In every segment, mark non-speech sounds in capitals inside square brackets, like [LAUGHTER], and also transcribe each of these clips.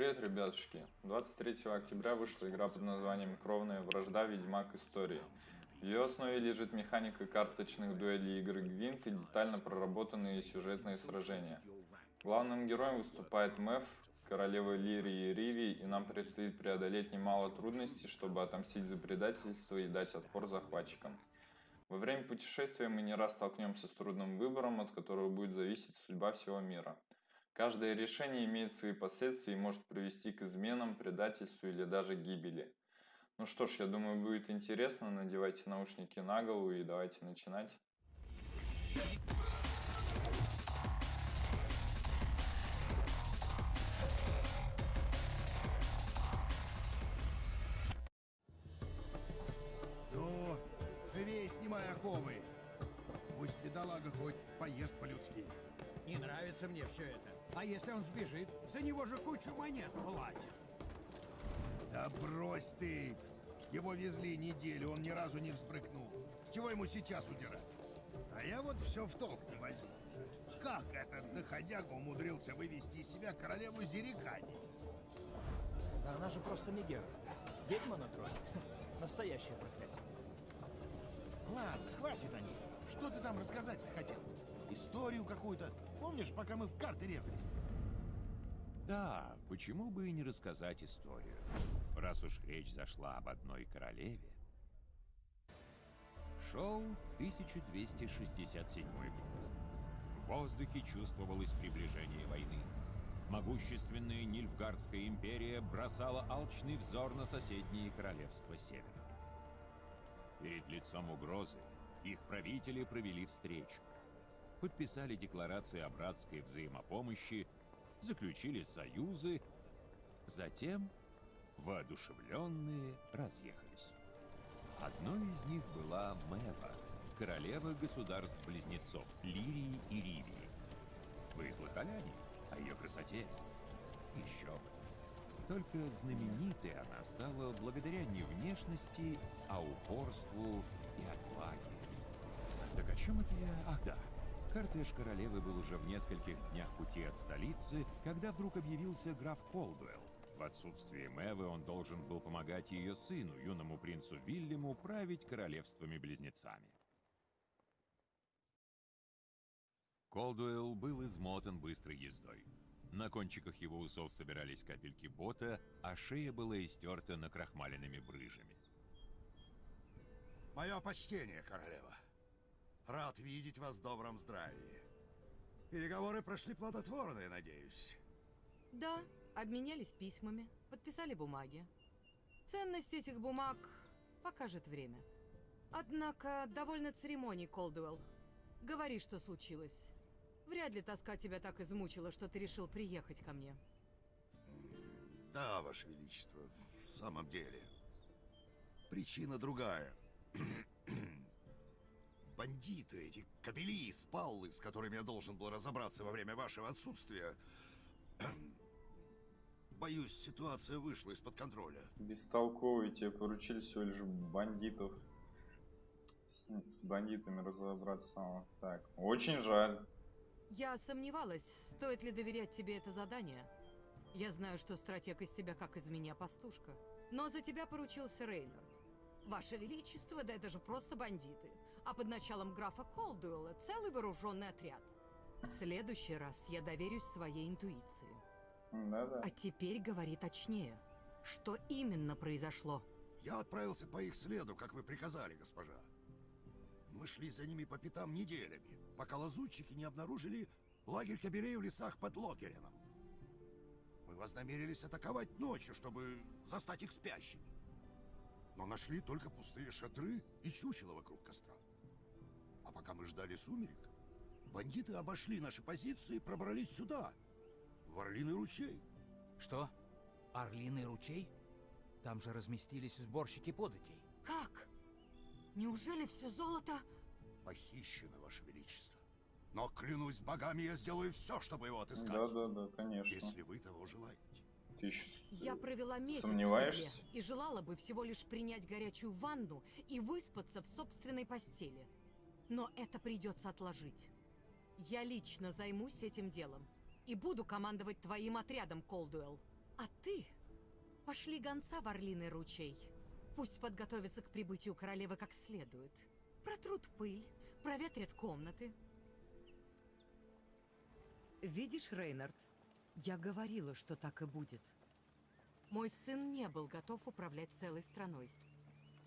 Привет, ребятушки! 23 октября вышла игра под названием «Кровная вражда. Ведьмак Истории». В ее основе лежит механика карточных дуэлей игры Гвинт и детально проработанные сюжетные сражения. Главным героем выступает Мэв, королева Лирии Риви, и нам предстоит преодолеть немало трудностей, чтобы отомстить за предательство и дать отпор захватчикам. Во время путешествия мы не раз столкнемся с трудным выбором, от которого будет зависеть судьба всего мира. Каждое решение имеет свои последствия и может привести к изменам, предательству или даже гибели. Ну что ж, я думаю, будет интересно. Надевайте наушники на голову и давайте начинать. Брось ты! Его везли неделю, он ни разу не взбрыкнул. Чего ему сейчас удирать? А я вот все в толк не возьму. Как этот доходяга умудрился вывести из себя королеву Зерикани? Да она же просто Мегера. Ведьма на троне. [LAUGHS] Настоящее проклятие. Ладно, хватит о ней. Что ты там рассказать-то хотел? Историю какую-то? Помнишь, пока мы в карты резались? Да, почему бы и не рассказать историю, раз уж речь зашла об одной королеве. Шел 1267 год. В воздухе чувствовалось приближение войны. Могущественная Нильфгардская империя бросала алчный взор на соседние королевства Севера. Перед лицом угрозы их правители провели встречу подписали декларации о братской взаимопомощи, заключили союзы, затем, воодушевленные, разъехались. Одной из них была Мэва, королева государств-близнецов Лирии и Ривии. Вы слыхали о ней? О ее красоте? Еще бы. Только знаменитой она стала благодаря не внешности, а упорству и отваге. Так о чем это я? Ах да, Кортеж королевы был уже в нескольких днях пути от столицы, когда вдруг объявился граф Колдуэлл. В отсутствие Мэвы он должен был помогать ее сыну, юному принцу Вильяму, править королевствами-близнецами. Колдуэлл был измотан быстрой ездой. На кончиках его усов собирались капельки бота, а шея была истерта накрахмаленными брыжами. Мое почтение, королева. Рад видеть вас в добром здравии. Переговоры прошли плодотворно, я надеюсь. Да, обменялись письмами, подписали бумаги. Ценность этих бумаг покажет время. Однако, довольно церемоний, Колдуэлл. Говори, что случилось. Вряд ли тоска тебя так измучила, что ты решил приехать ко мне. Да, Ваше Величество, в самом деле. Причина другая. [CLEARS THROAT] бандиты, эти кобели, спаллы, с которыми я должен был разобраться во время вашего отсутствия. [CLEARS THROAT] Боюсь, ситуация вышла из-под контроля. Бестолковый, тебе поручили всего лишь бандитов. С, с бандитами разобраться. Так, очень жаль. Я сомневалась, стоит ли доверять тебе это задание. Я знаю, что стратег из тебя как из меня пастушка. Но за тебя поручился Рейнард. Ваше Величество, да это же просто бандиты а под началом графа Колдуэлла целый вооруженный отряд. В следующий раз я доверюсь своей интуиции. Да-да. А теперь говори точнее. Что именно произошло? Я отправился по их следу, как вы приказали, госпожа. Мы шли за ними по пятам неделями, пока лазутчики не обнаружили лагерь кабелей в лесах под Локереном. Мы вознамерились атаковать ночью, чтобы застать их спящими. Но нашли только пустые шатры и чучело вокруг костра. А пока мы ждали сумерек, бандиты обошли наши позиции и пробрались сюда, в Орлиный ручей. Что? Орлиный ручей? Там же разместились сборщики податей. Как? Неужели все золото... Похищено, Ваше Величество. Но, клянусь богами, я сделаю все, чтобы его отыскать. Да-да-да, конечно. Если вы того желаете. Ты еще Я провела месяц сомневаешься? в седле и желала бы всего лишь принять горячую ванну и выспаться в собственной постели. Но это придется отложить. Я лично займусь этим делом. и буду командовать твоим отрядом, Колдуэлл. А ты пошли гонца в Орлиный ручей. Пусть подготовится к прибытию королевы как следует. Протрут пыль, проветрят комнаты. Видишь, Рейнард, я говорила, что так и будет. Мой сын не был готов управлять целой страной.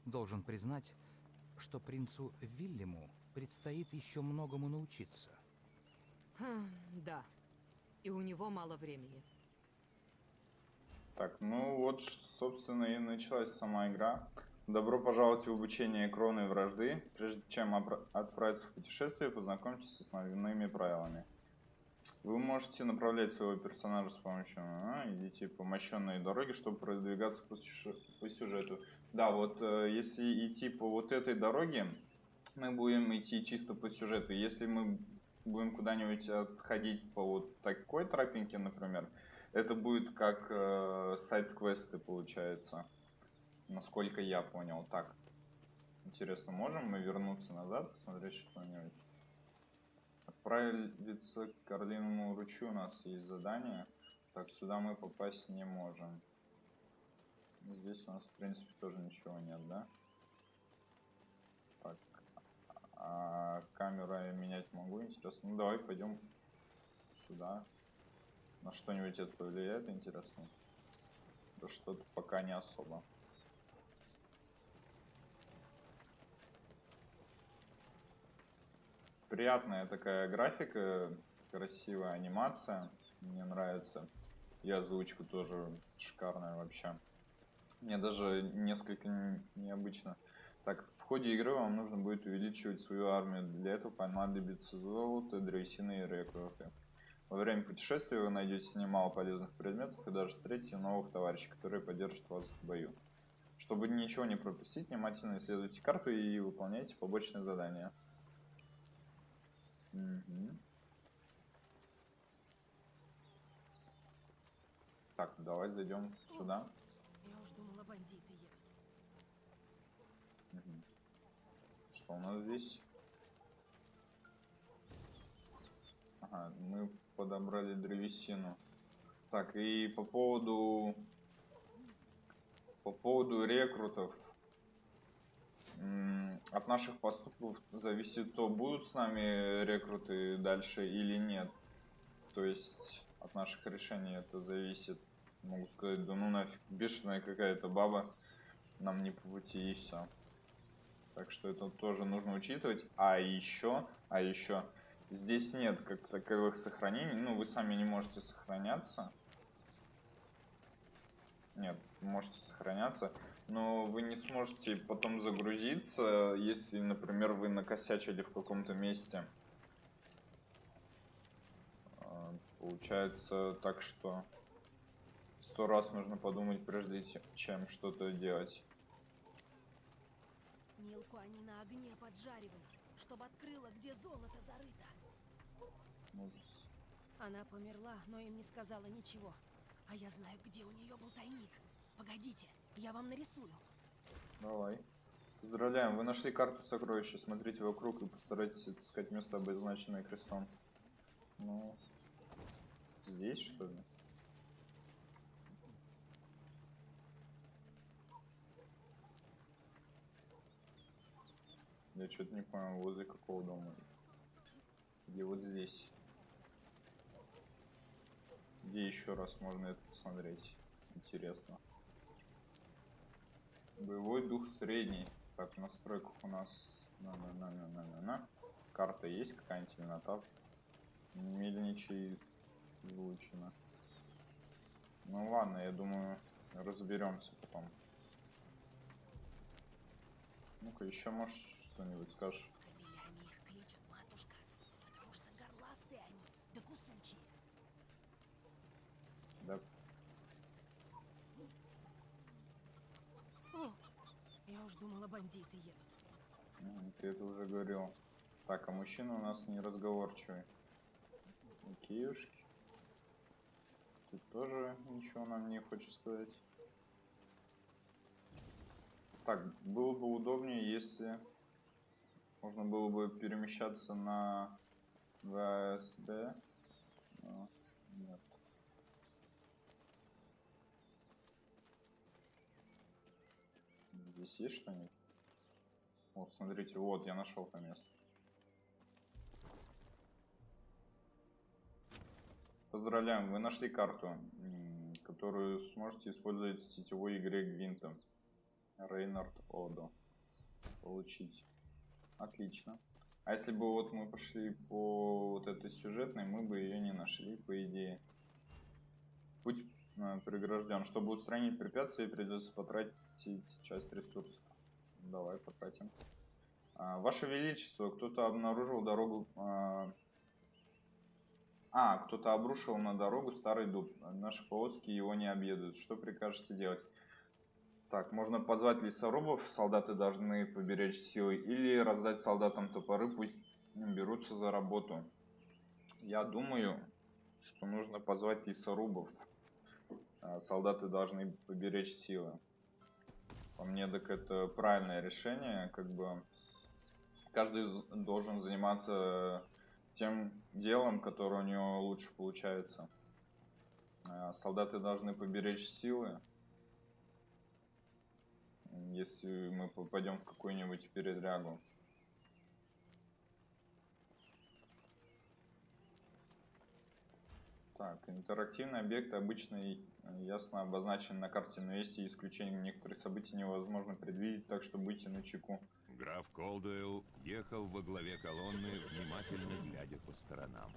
Должен признать, что принцу Вильяму предстоит еще многому научиться. Хм, да. И у него мало времени. Так, ну вот, собственно, и началась сама игра. Добро пожаловать в обучение кровной вражды. Прежде чем отправиться в путешествие, познакомьтесь с основными правилами. Вы можете направлять своего персонажа с помощью а, идите по мощенной дороге, чтобы продвигаться по сюжету. Да, вот э, если идти по вот этой дороге, мы будем идти чисто по сюжету. Если мы будем куда-нибудь отходить по вот такой тропинке, например, это будет как э, сайт-квесты, получается. Насколько я понял. Так. Интересно, можем мы вернуться назад, посмотреть что-нибудь? Отправиться к Орлиному ручью у нас есть задание. Так, сюда мы попасть не можем. Здесь у нас, в принципе, тоже ничего нет, да? Так. А камеру я менять могу, интересно. Ну, давай пойдем сюда. На что-нибудь это повлияет, интересно? Да что-то пока не особо. Приятная такая графика, красивая анимация, мне нравится. И озвучка тоже шикарная вообще. Мне даже несколько необычно. Так, в ходе игры вам нужно будет увеличивать свою армию. Для этого понадобится золото, древесины и рекруты. Во время путешествия вы найдете немало полезных предметов и даже встретите новых товарищей, которые поддержат вас в бою. Чтобы ничего не пропустить, внимательно исследуйте карту и выполняйте побочные задания. Мгм. Так, давай зайдем сюда. Я уж думала, бандиты едут. Мгм. Что у нас здесь? Ага, мы подобрали древесину. Так, и по поводу... По поводу рекрутов. От наших поступков зависит то, будут с нами рекруты дальше или нет. То есть от наших решений это зависит. Могу сказать, да ну нафиг, бешеная какая-то баба, нам не по пути и все. Так что это тоже нужно учитывать. А еще, а еще, здесь нет как таковых сохранений. Ну, вы сами не можете сохраняться. Нет, можете сохраняться, но вы не сможете потом загрузиться, если, например, вы накосячили в каком-то месте. А, Получается так, что сто раз нужно подумать, прежде чем что-то делать. Нилку они на огне поджаривали, чтобы открыла, где золото зарыто. Упс. Она померла, но им не сказала ничего. А я знаю, где у нее был тайник. Погодите, я вам нарисую. Давай. Поздравляем, вы нашли карту сокровища. Смотрите вокруг и постарайтесь отыскать место, обозначенное крестом. Ну, здесь что ли? Я что-то не понял, возле какого дома? Где вот здесь? Где еще раз можно это посмотреть? Интересно. Боевой дух средний. Так, в настройках у нас... На -на -на -на -на -на -на. Карта есть какая-нибудь или натав? Мельничий излучено. Ну ладно, я думаю, разберемся потом. Ну-ка, еще можешь что-нибудь скажешь? Кабелями их кличут, матушка, потому что горластые они, да кусучие. Да, О, я уж думала, бандиты едут. М, Ты это уже говорил. Так, а мужчина у нас не разговорчивый. Киюшки. Тут тоже ничего нам не хочет сказать. Так, было бы удобнее, если можно было бы перемещаться на ВСД. Но Нет. Здесь есть что-нибудь? Вот, смотрите, вот, я нашел то место. Поздравляем, вы нашли карту, которую сможете использовать в сетевой игре Гвинта. Рейнард Одо. Получить. Отлично. А если бы вот мы пошли по вот этой сюжетной, мы бы ее не нашли, по идее. Путь э, прегражден. Чтобы устранить препятствие, придется потратить часть ресурсов. Давай потратим. А, Ваше Величество, кто-то обнаружил дорогу... а, А, кто-то обрушил на дорогу старый дуб. Наши повозки его не объедут. Что прикажете делать? Так, можно позвать лесорубов, солдаты должны поберечь силы, или раздать солдатам топоры, пусть берутся за работу. Я думаю, что нужно позвать лесорубов. А Солдаты должны поберечь силы. По мне, так это правильное решение, как бы каждый должен заниматься тем делом, которое у него лучше получается. А Солдаты должны поберечь силы. Если мы попадем в какую-нибудь передрягу. Так, интерактивные объекты обычно и- ясно обозначены на карте, но есть и исключения. Некоторые события невозможно предвидеть, так что будьте начеку. Граф Колдуэлл ехал во главе колонны, внимательно глядя по сторонам.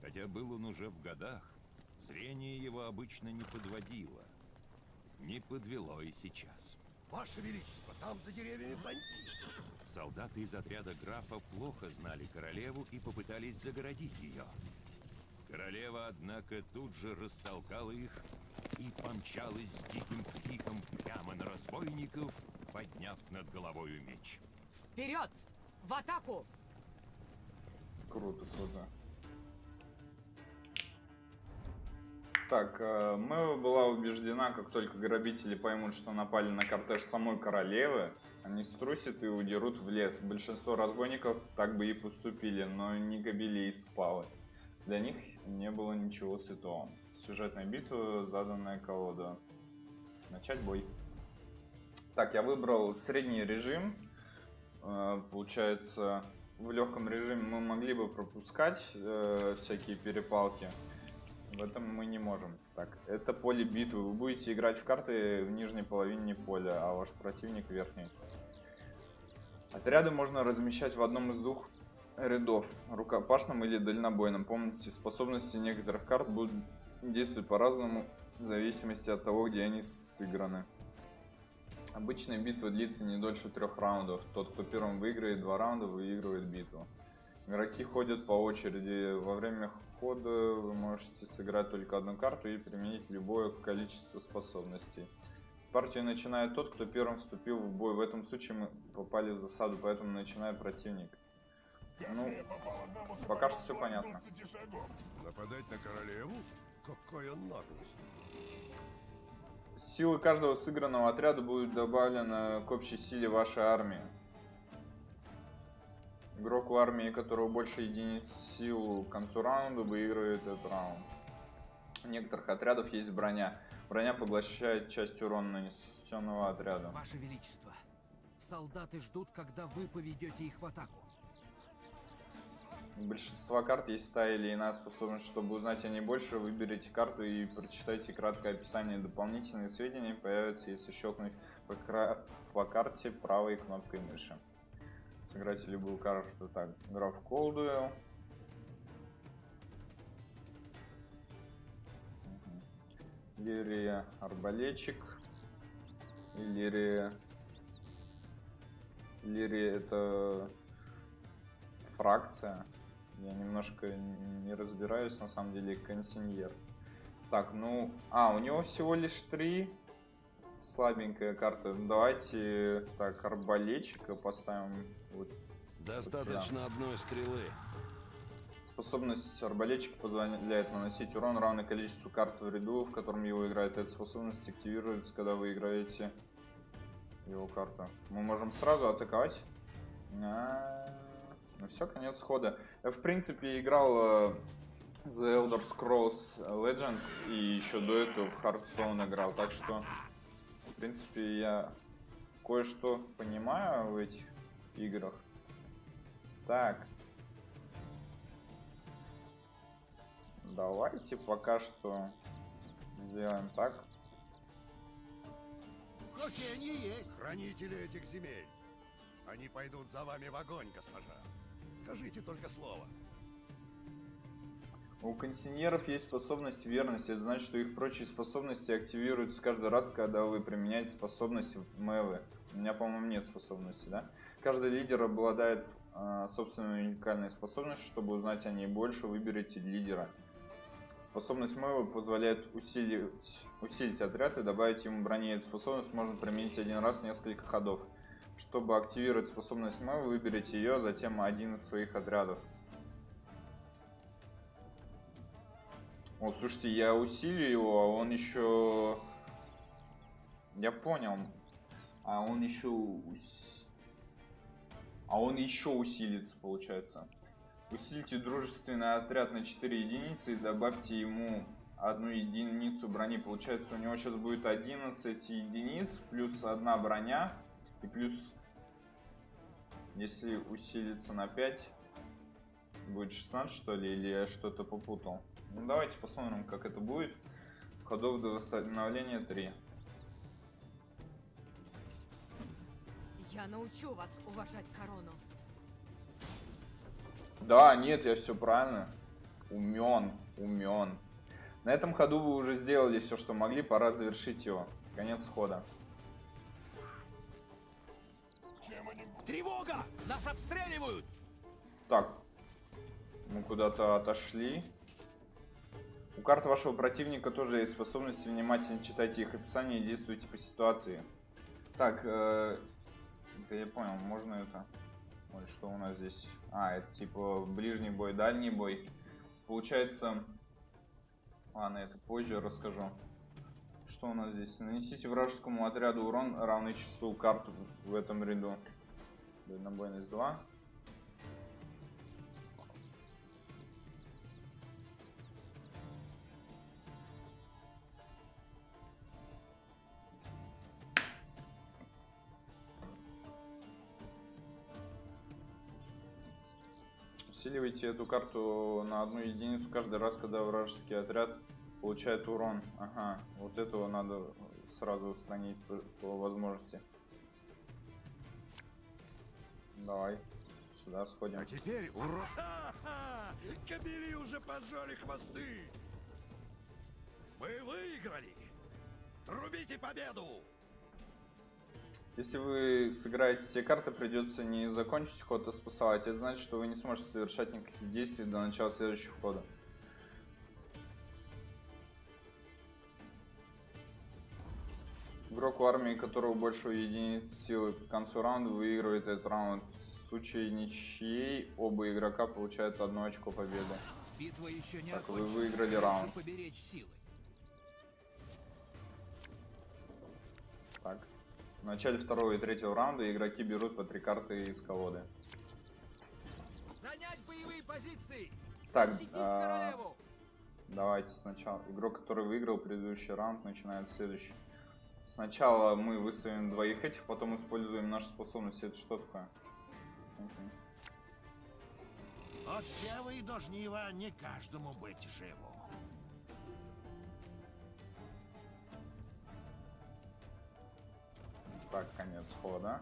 Хотя был он уже в годах, зрение его обычно не подводило. Не подвело и сейчас. Ваше Величество, там за деревьями бандиты. Солдаты из отряда графа плохо знали королеву и попытались загородить ее. Королева, однако, тут же растолкала их и помчалась с диким криком прямо на разбойников, подняв над головою меч. Вперед! В атаку! Круто, круто. Так, э, Мэва была убеждена, как только грабители поймут, что напали на кортеж самой королевы, они струсят и удерут в лес. Большинство разбойников так бы и поступили, но не Габели и Спалы. Для них не было ничего святого. Сюжетная битва, заданная колода. Начать бой. Так, я выбрал средний режим. Э, Получается, в легком режиме мы могли бы пропускать э, всякие перепалки. В этом мы не можем. Так, это поле битвы. Вы будете играть в карты в нижней половине поля, а ваш противник в верхней. Отряды можно размещать в одном из двух рядов, рукопашном или дальнобойном. Помните, способности некоторых карт будут действовать по-разному в зависимости от того, где они сыграны. Обычная битва длится не дольше трех раундов. Тот, кто первым выиграет два раунда, выигрывает битву. Игроки ходят по очереди. Во время хода вы можете сыграть только одну карту и применить любое количество способностей. Партию начинает тот, кто первым вступил в бой. В этом случае мы попали в засаду, поэтому начинает противник. Ну, пока что все понятно. Нападать на королеву? Какая наглость. Силы каждого сыгранного отряда будут добавлены к общей силе вашей армии. Игрок в армии, которого больше единиц сил к концу раунда, выигрывает этот раунд. У некоторых отрядов есть броня. Броня поглощает часть урона нанесенного отряда. Ваше Величество, солдаты ждут, когда вы поведете их в атаку. У большинства карт есть та или иная способность. Чтобы узнать о ней больше, выберите карту и прочитайте краткое описание. Дополнительные сведения появятся, если щелкнуть по, кра- по карте правой кнопкой мыши. Сыграйте любую карту. Так, граф. Мгм. Лирия Арбалетчик. И Лирия... Лирия это фракция. Я немножко не разбираюсь, на самом деле, консиньер. Так, ну... А, у него всего лишь три. Слабенькая карта. Давайте, так, арбалетчика поставим. Вот. Достаточно одной стрелы. Способность арбалетчика позволяет наносить урон, равное количеству карт в ряду, в котором его играет. Эта способность активируется, когда вы играете его карту. Мы можем сразу атаковать. А, Ну все, конец хода. Я, в принципе, играл э, The Elder Scrolls Legends и еще до этого в Hearthstone играл, так что, в принципе, я кое-что понимаю в этих играх. Так. Давайте пока что сделаем так. Какие они есть? Хранители этих земель. Они пойдут за вами в огонь, госпожа. Скажите только слово. У консиньеров есть способность верности. Это значит, что их прочие способности активируются каждый раз, когда вы применяете способность Мэвы. У меня, по-моему, нет способности, да? Каждый лидер обладает э, собственной уникальной способностью. Чтобы узнать о ней больше, выберите лидера. Способность Мэвы позволяет усилить, усилить отряд и добавить ему брони. Эту способность можно применить один раз в несколько ходов. Чтобы активировать способность Мэвы, выберите ее, а затем один из своих отрядов. О, слушайте, я усилю его, а он еще... Я понял. А он еще... А он еще усилится, получается. Усильте дружественный отряд на 4 единицы и добавьте ему одну единицу брони. Получается, у него сейчас будет 11 единиц, плюс одна броня. И плюс, если усилится на 5, будет 16, что ли, или я что-то попутал. Ну, давайте посмотрим, как это будет. Ходов до восстановления 3. Я научу вас уважать корону. Да, нет, я все правильно. Умен, умен. На этом ходу вы уже сделали все, что могли, пора завершить его. Конец хода. Тревога! Нас обстреливают! Так, мы куда-то отошли. У карт вашего противника тоже есть способности. Внимательно читайте их описание и действуйте по ситуации. Так, э, это я понял, можно это... Ой, что у нас здесь? А, это типа ближний бой, дальний бой. Получается... Ладно, это позже расскажу. Что у нас здесь? Нанесите вражескому отряду урон, равный числу карт в этом ряду. Дальнобойность 2. Усиливайте эту карту на одну единицу каждый раз, когда вражеский отряд получает урон. Ага, вот этого надо сразу устранить по, по возможности. Давай, сюда сходим. А теперь, ура! [LAUGHS] Кабели уже поджали хвосты! Мы выиграли! Трубите победу! Если вы сыграете все карты, придется не закончить ход, а спасовать. Это значит, что вы не сможете совершать никаких действий до начала следующего хода. Игрок в армии, которого больше единиц силы к концу раунда, выигрывает этот раунд. В случае ничьей, оба игрока получают одно очко победы. Битва еще не Так, вы выиграли раунд. поберечь силы. В начале второго и третьего раунда игроки берут по три карты из колоды. Занять боевые позиции! Так, а, королеву! Давайте сначала. Игрок, который выиграл предыдущий раунд, начинает следующий. Сначала мы выставим двоих этих, потом используем наши способности. Это что такое? От не каждому быть живу. Так, конец хода.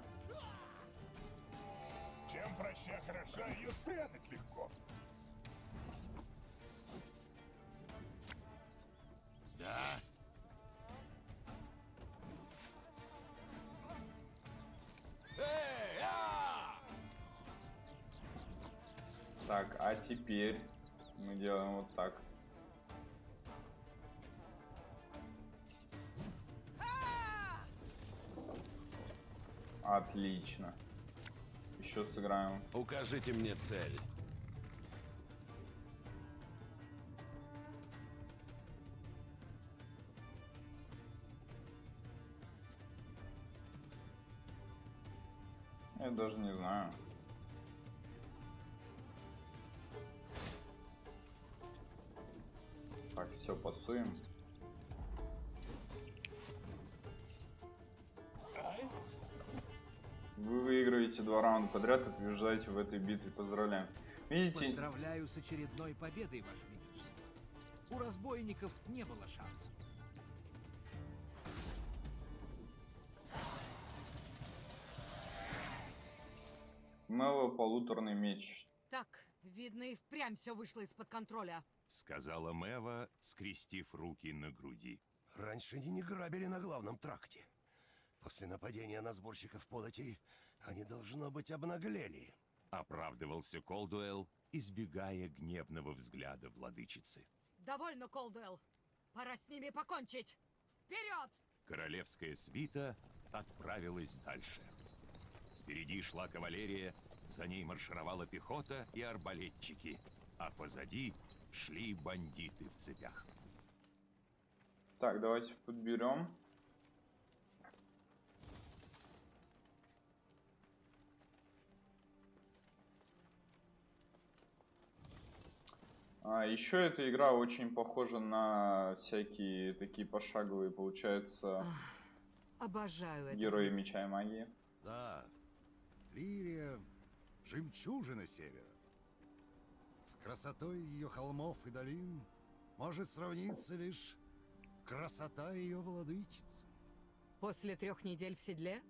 Чем проще хороша, ее спрятать легко. Да. Эй, а! Так, а теперь мы делаем вот так. Отлично. Еще сыграем. Укажите мне цель. Я даже не знаю. Все, пасуем. Вы выигрываете два раунда подряд и побеждаете в этой битве. Поздравляем. Видите, Поздравляю с очередной победой, Ваше Величество. У разбойников не было шансов. Мэллоу полуторный меч. Так, видно, и впрямь все вышло из-под контроля. Сказала Мэва, скрестив руки на груди. Раньше они не грабили на главном тракте. После нападения на сборщиков податей они, должно быть, обнаглели. Оправдывался Колдуэлл, избегая гневного взгляда владычицы. Довольно, Колдуэлл. Пора с ними покончить. Вперед! Королевская свита отправилась дальше. Впереди шла кавалерия, за ней маршировала пехота и арбалетчики, а позади шли бандиты в цепях. Так, давайте подберем. А, еще эта игра очень похожа на всякие такие пошаговые, получается, Обожаю это. герои меча и магии. Да, Лирия — жемчужина севера. С красотой ее холмов и долин может сравниться лишь красота ее владычицы. После трех недель в седле?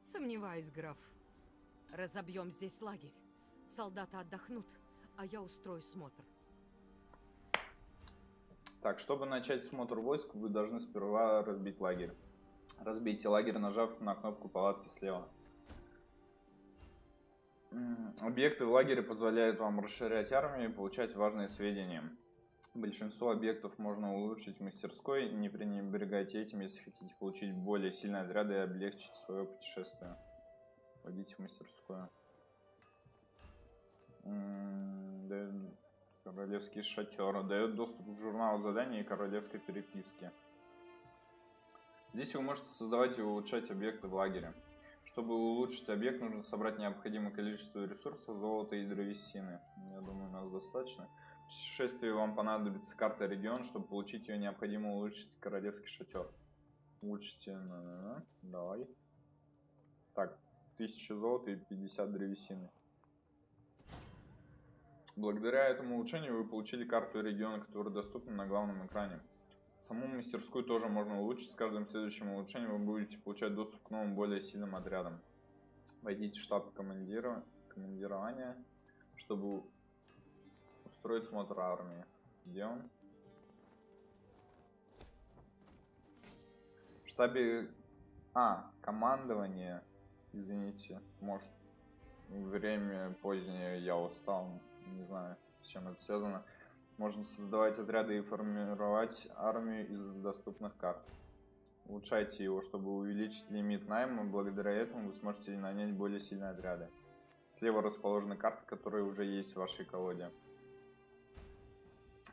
Сомневаюсь, граф. Разобьем здесь лагерь. Солдаты отдохнут, а я устрою смотр. Так, чтобы начать смотр войск, вы должны сперва разбить лагерь. Разбейте лагерь, нажав на кнопку палатки слева. Объекты в лагере позволяют вам расширять армию и получать важные сведения. Большинство объектов можно улучшить в мастерской, не пренебрегайте этим, если хотите получить более сильные отряды и облегчить свое путешествие. Пойдите в мастерскую. Королевский шатер дает доступ к журналу заданий и королевской переписке. Здесь вы можете создавать и улучшать объекты в лагере. Чтобы улучшить объект, нужно собрать необходимое количество ресурсов, золота и древесины. Я думаю, у нас достаточно. В путешествии вам понадобится карта региона, чтобы получить ее, необходимо улучшить королевский шатер. Улучшите, давай. Так, 1000 золота и 50 древесины. Благодаря этому улучшению вы получили карту региона, которая доступна на главном экране. Саму мастерскую тоже можно улучшить. С каждым следующим улучшением вы будете получать доступ к новым, более сильным отрядам. Войдите в штаб командира... командирования, чтобы устроить смотр армии. Где он? В штабе... А, командование. Извините, может, время позднее, я устал. Не знаю, с чем это связано. Можно создавать отряды и формировать армию из доступных карт. Улучшайте его, чтобы увеличить лимит найма. Благодаря этому вы сможете нанять более сильные отряды. Слева расположены карты, которые уже есть в вашей колоде.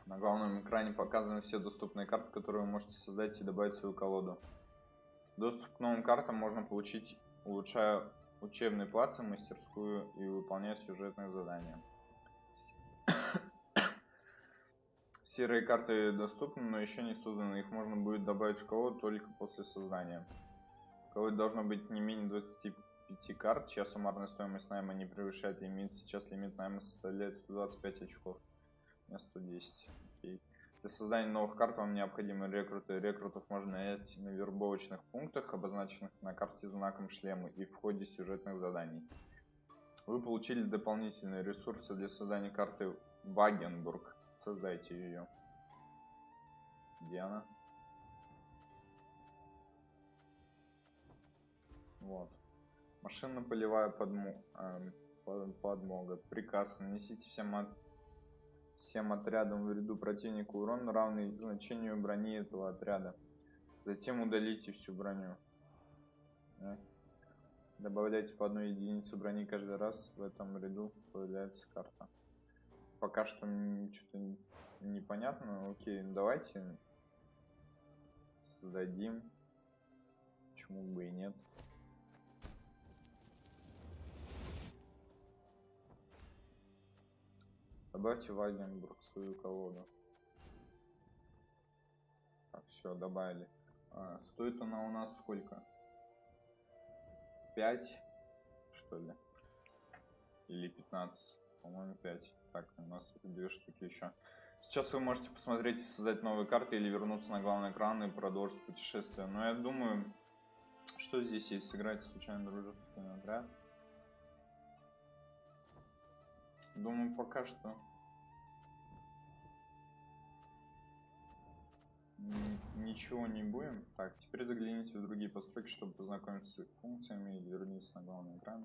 На главном экране показаны все доступные карты, которые вы можете создать и добавить в свою колоду. Доступ к новым картам можно получить, улучшая учебный плац мастерскую и выполняя сюжетные задания. Серые карты доступны, но еще не созданы. Их можно будет добавить в колоду только после создания. В колоде должно быть не менее 25 карт, чья суммарная стоимость найма не превышает лимит. Сейчас лимит найма составляет 125 очков. У меня 110. Окей. Для создания новых карт вам необходимы рекруты. Рекрутов можно нанять на вербовочных пунктах, обозначенных на карте знаком шлема и в ходе сюжетных заданий. Вы получили дополнительные ресурсы для создания карты Вагенбург. Создайте ее. Где она? Вот. Машинно-полевая подмо... эм, под- подмога. Приказ. Нанесите всем, от- всем отрядам в ряду противника урон, равный значению брони этого отряда. Затем удалите всю броню. Э. Добавляйте по одной единице брони каждый раз. В этом ряду появляется карта. Пока что что-то непонятно. Окей, давайте создадим. Почему бы и нет. Добавьте Вагенбург свою колоду. Так, все, добавили. А, стоит она у нас сколько? 5, что ли? Или 15? По-моему, 5. Так, у нас две штуки еще. Сейчас вы можете посмотреть и создать новые карты или вернуться на главный экран и продолжить путешествие. Но я думаю, что здесь есть? Сыграть случайно дружественный отряд. Думаю, пока что ничего не будем. Так, теперь загляните в другие постройки, чтобы познакомиться с их функциями или вернитесь на главный экран.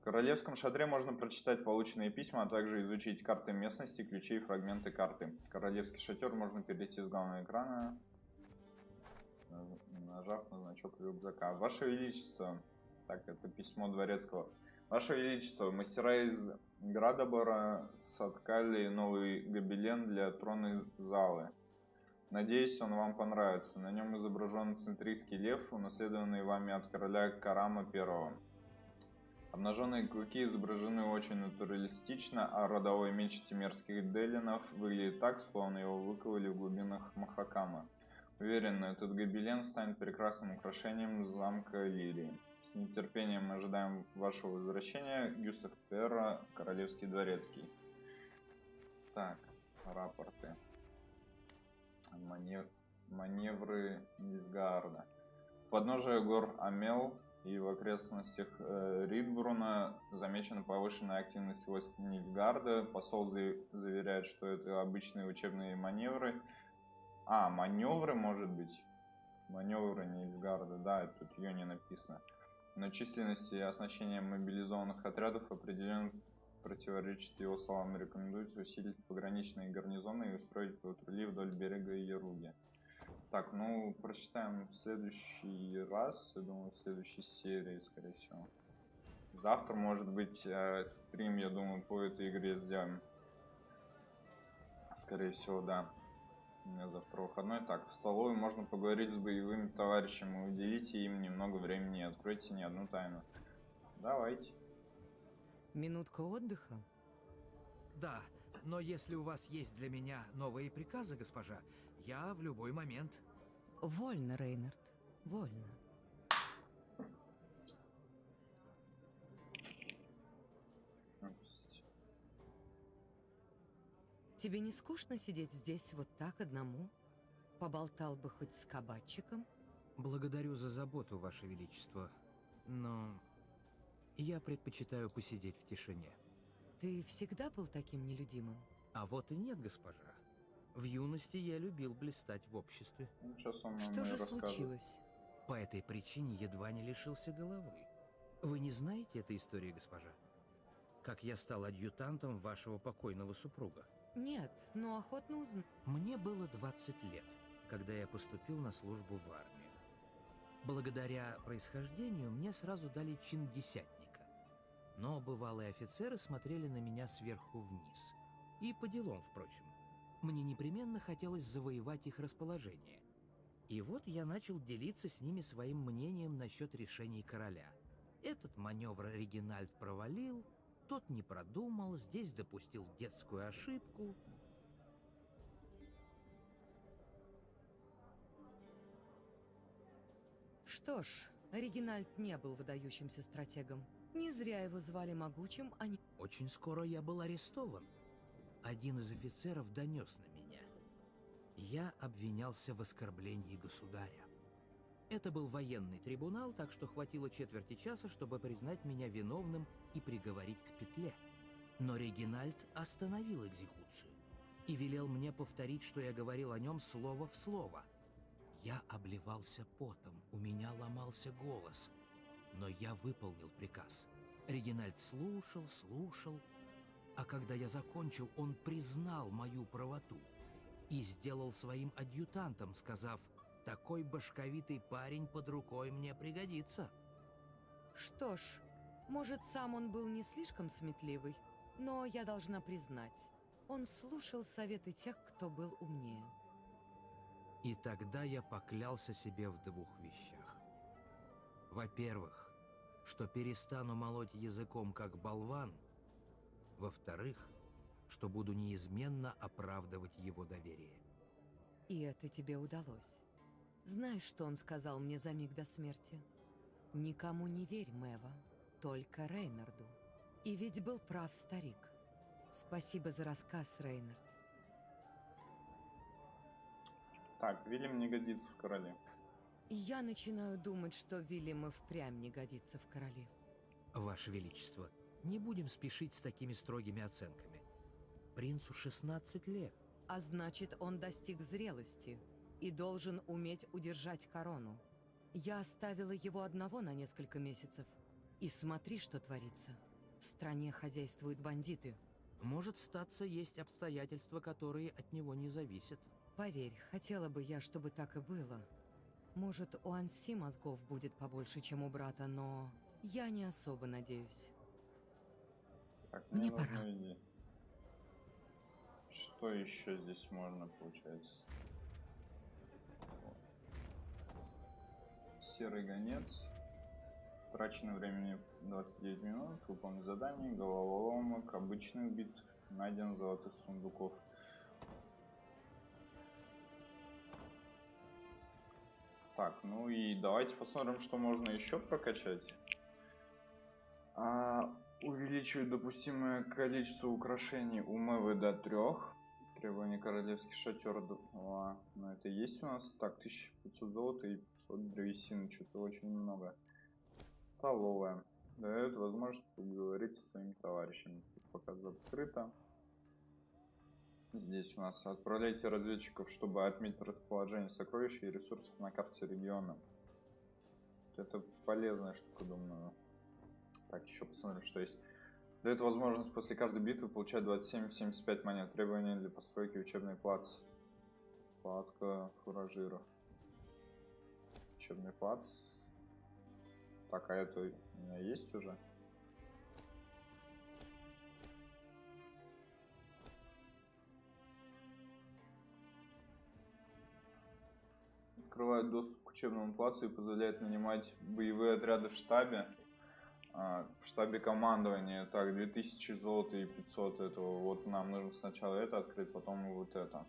В королевском шатре можно прочитать полученные письма, а также изучить карты местности, ключи и фрагменты карты. Королевский шатер можно перейти с главного экрана, нажав на значок рюкзака. Ваше Величество, так, это письмо дворецкого. Ваше Величество, мастера из Градобора соткали новый гобелен для тронной залы. Надеюсь, он вам понравится. На нем изображен центрийский лев, унаследованный вами от короля Карама I. Обнаженные клыки изображены очень натуралистично, а родовой меч тимерских делинов выглядит так, словно его выковали в глубинах Махакама. Уверен, этот гобелен станет прекрасным украшением замка Лирии. С нетерпением ожидаем вашего возвращения. Гюстав Перра, Королевский дворецкий. Так, рапорты манев... маневры Нильфгаарда. Подножие гор Амел и в окрестностях э, Ридбруна замечена повышенная активность войск Нильфгарда. Посол заверяет, что это обычные учебные маневры. А, маневры, может быть? Маневры Нильфгарда, да, тут ее не написано. Но численность и оснащение мобилизованных отрядов определенно противоречит его словам, рекомендуется усилить пограничные гарнизоны и устроить патрули вдоль берега Яруги. Так, ну, прочитаем в следующий раз, я думаю, в следующей серии, скорее всего. Завтра, может быть, э, стрим, я думаю, по этой игре сделаем. Скорее всего, да. У меня завтра выходной. Так, в столовой можно поговорить с боевыми товарищами, уделите им немного времени, откройте не одну тайну. Давайте. Минутка отдыха? Да, но если у вас есть для меня новые приказы, госпожа, я в любой момент... Вольно, Рейнард, вольно. Тебе не скучно сидеть здесь вот так одному? Поболтал бы хоть с кабачиком? Благодарю за заботу, Ваше Величество, но я предпочитаю посидеть в тишине. Ты всегда был таким нелюдимым? А вот и нет, госпожа. В юности я любил блистать в обществе. Что же случилось? По этой причине едва не лишился головы. Вы не знаете этой истории, госпожа? Как я стал адъютантом вашего покойного супруга? Нет, но охотно узнаю. Мне было 20 лет, когда я поступил на службу в армию. Благодаря происхождению мне сразу дали чин десятника. Но бывалые офицеры смотрели на меня сверху вниз. И по делам, впрочем. Мне непременно хотелось завоевать их расположение. И вот я начал делиться с ними своим мнением насчет решений короля. Этот маневр Регинальд провалил, тот не продумал, здесь допустил детскую ошибку. Что ж, Регинальд не был выдающимся стратегом. Не зря его звали могучим, а не... Очень скоро я был арестован. Один из офицеров донес на меня. Я обвинялся в оскорблении государя. Это был военный трибунал, так что хватило четверти часа, чтобы признать меня виновным и приговорить к петле. Но Регинальд остановил экзекуцию и велел мне повторить, что я говорил о нем слово в слово. Я обливался потом, у меня ломался голос — но я выполнил приказ. Регинальд слушал, слушал, а когда я закончил, он признал мою правоту и сделал своим адъютантом, сказав, «Такой башковитый парень под рукой мне пригодится». Что ж, может, сам он был не слишком сметливый, но я должна признать, он слушал советы тех, кто был умнее. И тогда я поклялся себе в двух вещах. Во-первых, что перестану молоть языком как болван. Во-вторых, что буду неизменно оправдывать его доверие. И это тебе удалось. Знаешь, что он сказал мне за миг до смерти? Никому не верь, Мэва, только Рейнарду. И ведь был прав старик. Спасибо за рассказ, Рейнард. Так, Вильям не годится в короле. И я начинаю думать, что Вильям и впрямь не годится в короли. Ваше Величество, не будем спешить с такими строгими оценками. Принцу 16 лет. А значит, он достиг зрелости и должен уметь удержать корону. Я оставила его одного на несколько месяцев. И смотри, что творится. В стране хозяйствуют бандиты. Может статься, есть обстоятельства, которые от него не зависят. Поверь, хотела бы я, чтобы так и было. Может, у Анси мозгов будет побольше, чем у брата, но я не особо надеюсь. Так, мне, Мне нужны пора. идеи. Что еще здесь можно, получается? Серый гонец. Трачено времени 29 минут. Выполнить задание. Головоломок. Обычных битв. Найден золотых сундуков. Так, ну и давайте посмотрим, что можно еще прокачать. А, увеличивает допустимое количество украшений у Мэвы до трех. Требование королевский шатер 2. Ну это есть у нас. Так, 1500 золота и 500 древесины. Что-то очень много. Столовая. Дает возможность поговорить со своими товарищами. Пока закрыто. Здесь у нас отправляйте разведчиков, чтобы отметить расположение сокровищ и ресурсов на карте региона. Это полезная штука, думаю. Так, еще посмотрим, что есть. Дает возможность после каждой битвы получать 27-75 монет. Требования для постройки учебной плац. Палатка фуражира. Учебный плац. Так, а это у меня есть уже? Открывает доступ к учебному плацу и позволяет нанимать боевые отряды в штабе. А, в штабе командования. Так, 2000 золота и 500 этого. Вот нам нужно сначала это открыть, потом вот это.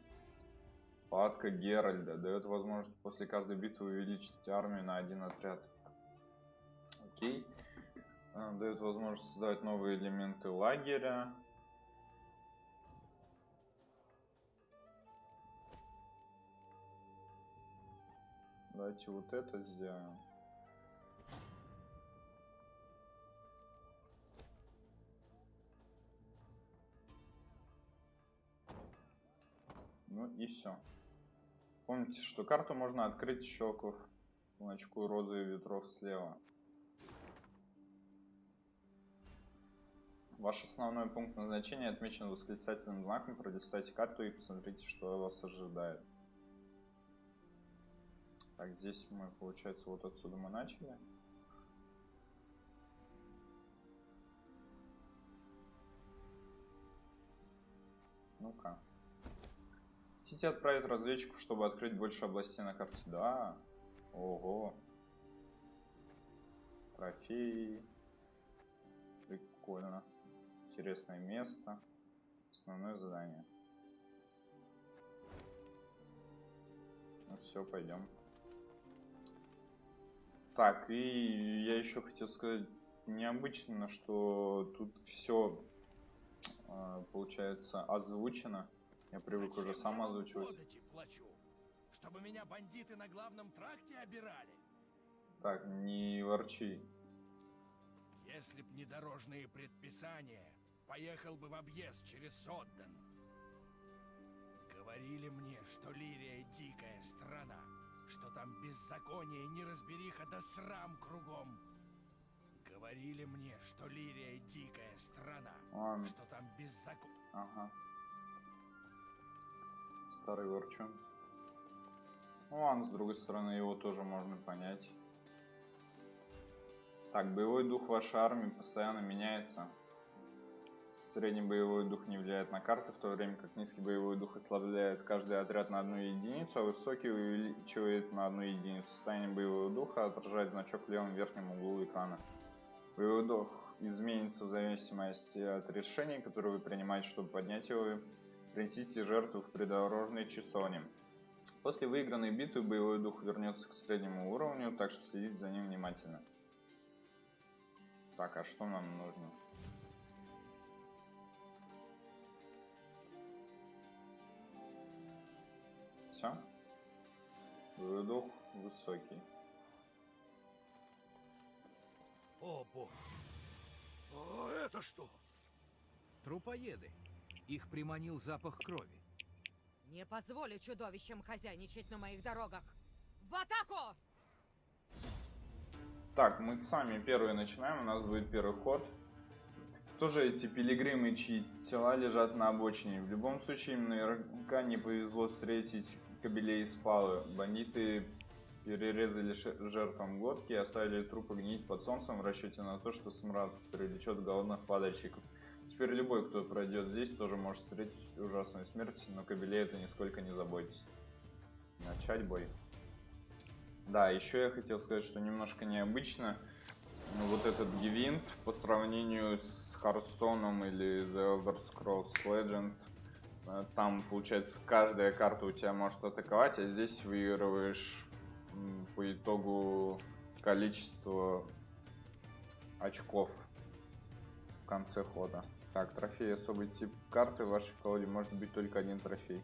Палатка Геральда. Дает возможность после каждой битвы увеличить армию на один отряд. Окей. А, Дает возможность создавать новые элементы лагеря. Давайте вот это сделаем. Ну и все. Помните, что карту можно открыть, щелкнув значку розы и ветров слева. Ваш основной пункт назначения отмечен восклицательным знаком. Пролистайте карту и посмотрите, что вас ожидает. Так, здесь мы, получается, вот отсюда мы начали. Ну-ка. Хотите отправить разведчиков, чтобы открыть больше областей на карте? Да. Ого. Трофеи. Прикольно. Интересное место. Основное задание. Ну все, пойдем. Так, и я еще хотел сказать необычно, что тут все получается озвучено. Я привык уже сам озвучивать. Плачу, чтобы меня бандиты на главном тракте обирали. Так, не ворчи. Если б не дорожные предписания, поехал бы в объезд через Содден. Говорили мне, что Лирия дикая страна, что там беззаконие, неразбериха да срам кругом. Говорили мне, что Лирия дикая страна, Ладно. что там беззаконие. Ага. Старый ворчун. Ну ладно, с другой стороны, его тоже можно понять. Так, боевой дух вашей армии постоянно меняется. Средний боевой дух не влияет на карты, в то время как низкий боевой дух ослабляет каждый отряд на одну единицу, а высокий увеличивает на одну единицу. Состояние боевого духа отражает значок в левом верхнем углу экрана. Боевой дух изменится в зависимости от решений, которые вы принимаете, чтобы поднять его. Принесите жертву в придорожной часовне. После выигранной битвы боевой дух вернется к среднему уровню, так что следите за ним внимательно. Так, а что нам нужно? Все? Боевой дух высокий. О, бог. А это что? Трупоеды. Их приманил запах крови. Не позволю чудовищам хозяйничать на моих дорогах. В атаку! Так, мы сами первые начинаем, у нас будет первый ход. Кто же эти пилигримы, чьи тела лежат на обочине? В любом случае, им наверняка не повезло встретить кобелей из палы. Бандиты перерезали жертвам глотки и оставили трупы гнить под солнцем в расчете на то, что смрад привлечет голодных падальщиков. Теперь любой, кто пройдет здесь, тоже может встретить ужасную смерть, но кобелей это нисколько не заботится. Начать бой. Да, еще я хотел сказать, что немножко необычно. Вот этот Гивинт по сравнению с Хардстоуном или The Elder Scrolls Legend. Э, Там, получается, каждая карта у тебя может атаковать, а здесь выигрываешь по итогу количество очков в конце хода. Так, трофей особый тип карты в вашей колоде может быть только один трофей.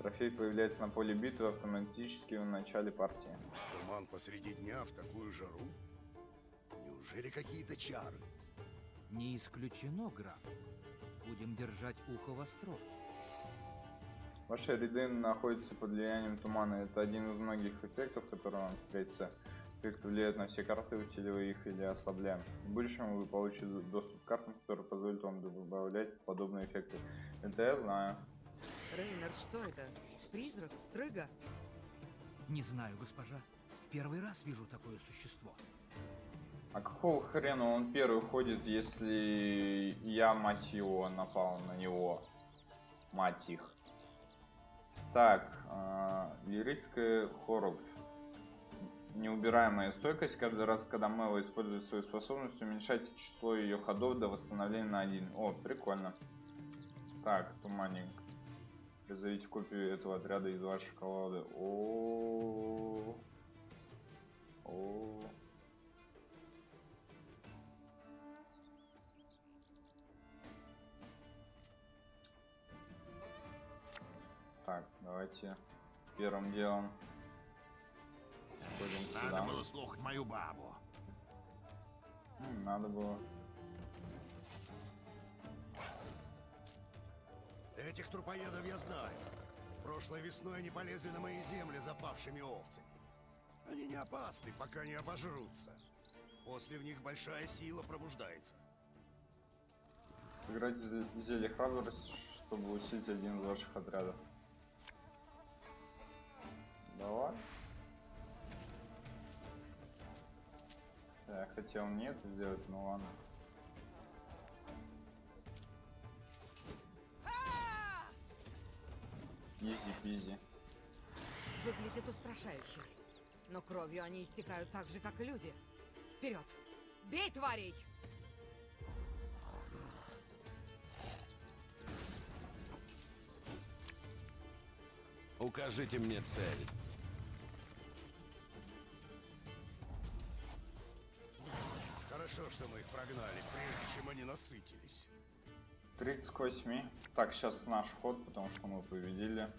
Трофей появляется на поле битвы автоматически в начале партии. Туман посреди дня в такую жару? Неужели какие-то чары? Не исключено, граф. Будем держать ухо востро. Ваши ряды находятся под влиянием тумана. Это один из многих эффектов, которые вам встретится. Эффект влияет на все карты, усиливая их или ослабляя. В будущем вы получите доступ к картам, которые позволят вам добавлять подобные эффекты. Это я знаю. Рейнер, что это? Призрак? Стрыга? Не знаю, госпожа. В первый раз вижу такое существо. А какого хрена он первый ходит, если я, мать его, напал на него? Мать их. Так, э, лирическая хоругвь. Неубираемая стойкость. Каждый раз, когда Мэва использует свою способность, уменьшайте число ее ходов до восстановления на один. О, прикольно. Так, туманник. Призовите копию этого отряда из вашей колоды. О, о. Так, давайте первым делом сходим Надо сюда. было слухать мою бабу. Надо было. Этих трупоедов я знаю. Прошлой весной они полезли на мои земли запавшими овцами. Они не опасны, пока не обожрутся. После в них большая сила пробуждается. Сыграть зе- зелье храбрость, чтобы усилить один из ваших отрядов. Давай. Я хотел не это сделать, но ладно. Изи пизи. Выглядит устрашающе. Но кровью они истекают так же, как и люди. Вперед! Бей тварей! Укажите мне цель. Хорошо, что мы их прогнали, прежде чем они насытились. 30 к 8. Так, сейчас наш ход, потому что мы победили.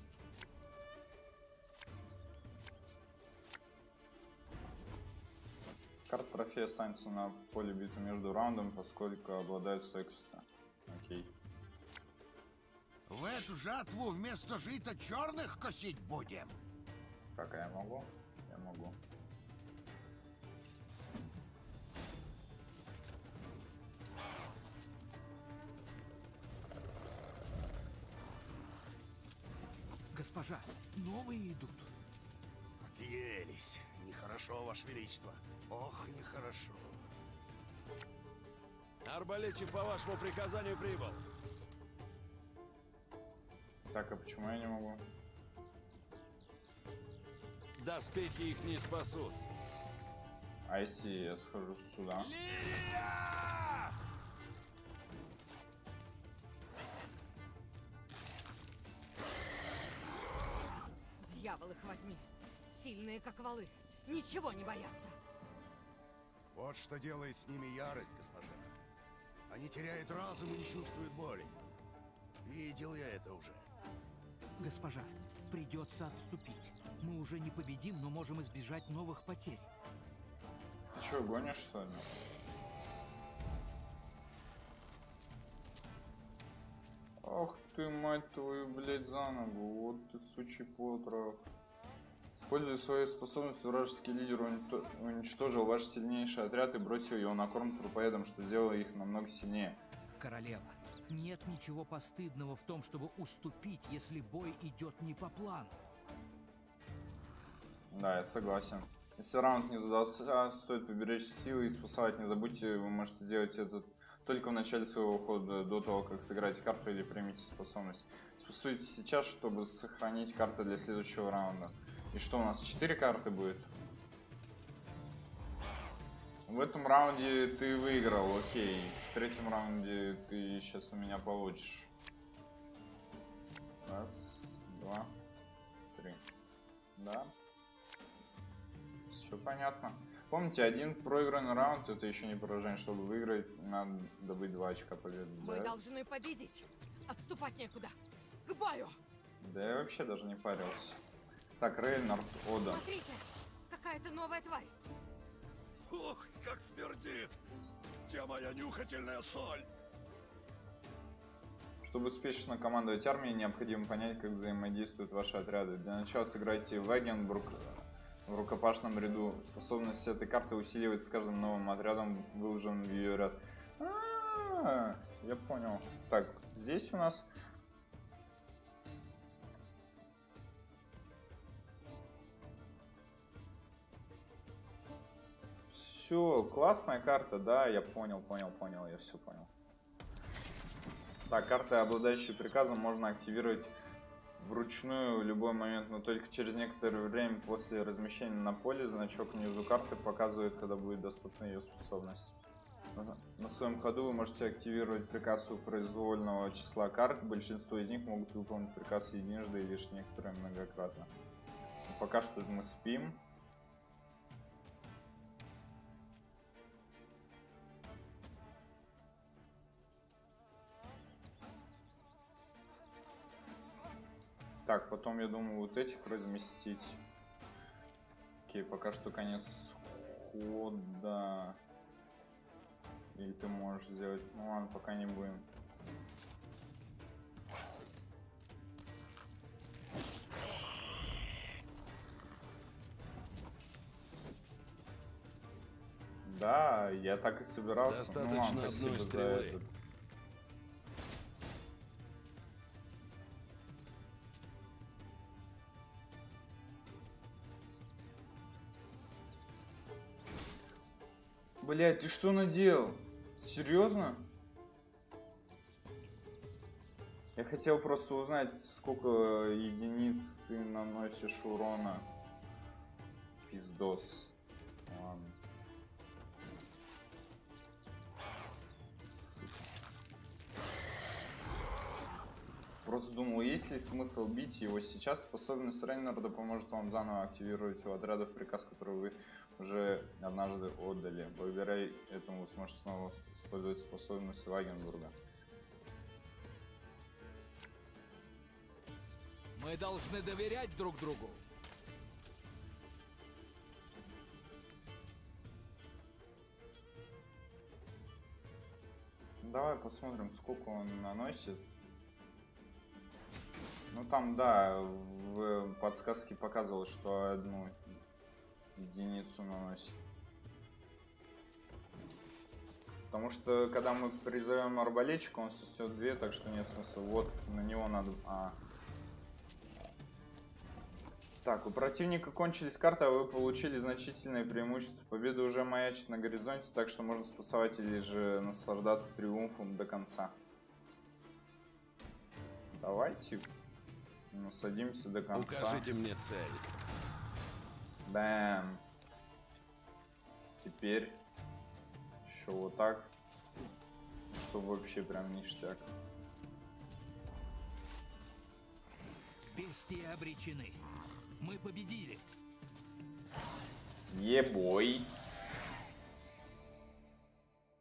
Карта трофея останется на поле битвы между раундом, поскольку обладает стойкостью. Окей. В эту жатву вместо жита черных косить будем. Как я могу? Я могу. Госпожа, новые идут. Отъелись. Нехорошо, Ваше Величество. Ох, нехорошо. Арбалетчик по вашему приказанию прибыл. Так, а почему я не могу? Доспехи их не спасут. А если я схожу сюда? Дьявол их возьми. Сильные, как валы. Ничего не боятся. Вот что делает с ними ярость, госпожа. Они теряют разум и не чувствуют боли. Видел я это уже. Госпожа, придется отступить. Мы уже не победим, но можем избежать новых потерь. Ты что, гонишь что ли? Ах ты, мать твою, блядь, за ногу. Вот ты, сучий потрох. Пользуясь своей способностью, вражеский лидер уничтожил ваш сильнейший отряд и бросил его на корм трупоедам, что сделало их намного сильнее. Королева, нет ничего постыдного в том, чтобы уступить, если бой идет не по плану. Да, я согласен. Если раунд не задался, стоит поберечь силы и спасать. Не забудьте, вы можете сделать это только в начале своего хода, до того, как сыграете карту или примите способность. Спасуйте сейчас, чтобы сохранить карты для следующего раунда. И что у нас, 4 карты будет? В этом раунде ты выиграл, окей. В третьем раунде ты сейчас у меня получишь. Раз, два, три. Да. Все понятно. Помните, один проигранный раунд это еще не поражение. Чтобы выиграть, надо добыть 2 очка победы. Мы да? должны победить. Отступать некуда. К бою! да я вообще даже не парился. Так, Рейнард, Ода. Смотрите! Какая-то новая тварь. Ух, как смердит! Где моя нюхательная соль? Чтобы успешно командовать армией, необходимо понять, как взаимодействуют ваши отряды. Для начала сыграйте Вагенбург в рукопашном ряду. Способность этой карты усиливается с каждым новым отрядом, выложенным в ее ряд. А, я понял. Так, здесь у нас... Все, классная карта, да, я понял, понял, понял, я все понял. Так, карты, обладающие приказом, можно активировать вручную в любой момент, но только через некоторое время после размещения на поле значок внизу карты показывает, когда будет доступна ее способность. На своем ходу вы можете активировать приказ у произвольного числа карт. Большинство из них могут выполнить приказ единожды и лишь некоторые многократно. Но пока что мы спим. Так, потом я думаю вот этих разместить. Окей, пока что конец хода. Или ты можешь сделать... Ну ладно, пока не будем. Да, я так и собирался. ну ладно, Достаточно одной за стрелы. этот. Блять, ты что наделал? Серьезно? Я хотел просто узнать, сколько единиц ты наносишь урона. Пиздос. Ладно. Просто думал, есть ли смысл бить его сейчас. Способность Рейнарда поможет вам заново активировать у отрядов приказ, который вы уже однажды отдали. Благодаря этому вы сможете снова использовать способность Вагенбурга. Мы должны доверять друг другу. Давай посмотрим, сколько он наносит. Ну там, да, в подсказке показывалось, что одну единицу наносит. Потому что, когда мы призовем арбалетчика, он снесет две, так что нет смысла. Вот, на него надо... А. Так, у противника кончились карты, а вы получили значительное преимущество. Победа уже маячит на горизонте, так что можно спасовать или же наслаждаться триумфом до конца. Давайте насадимся до конца. Укажите мне цель. Бэм. Теперь еще вот так. Что вообще прям ништяк. Бестии обречены. Мы победили. Ебой.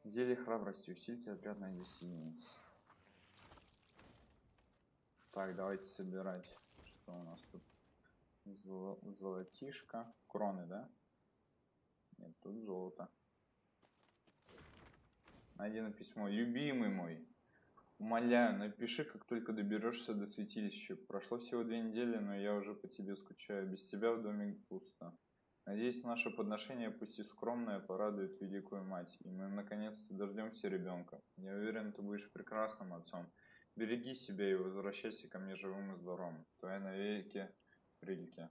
Зелье храбрости. Усильте отряд на 10 единиц. Так, давайте собирать. Что у нас тут? Золо- Золотишко. Кроны, да? Нет, тут золото. Найдено письмо. Любимый мой. Умоляю, напиши, как только доберешься до святилища. Прошло всего две недели, но я уже по тебе скучаю. Без тебя в доме пусто. Надеюсь, наше подношение, пусть и скромное, порадует великую мать, и мы наконец-то дождемся ребенка. Я уверен, ты будешь прекрасным отцом. Береги себя и возвращайся ко мне живым и здоровым. Твоя навеки Фрильке.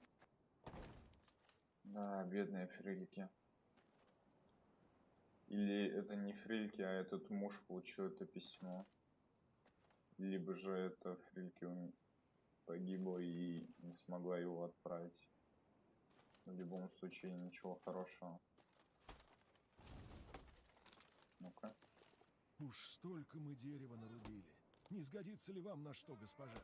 Да, бедные Фрильки. Или это не Фрильки, а этот муж получил это письмо. Либо же это Фрильки ум- погибла и не смогла его отправить. В любом случае, ничего хорошего. Ну-ка. Уж столько мы дерева нарубили. Не сгодится ли вам на что, госпожа?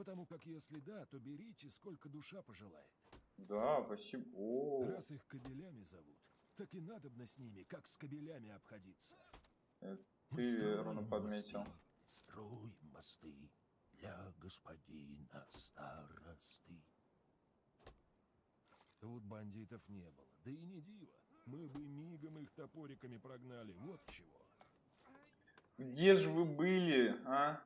Потому как если да, то берите, сколько душа пожелает. Да, спасибо. О, Раз их кобелями зовут, так и надобно с ними, как с кобелями обходиться. это Мы ты верно подметил. мосты, Строим мосты для господина старосты. Тут бандитов не было, да и не диво. Мы бы мигом их топориками прогнали, вот чего. Где же вы были, а?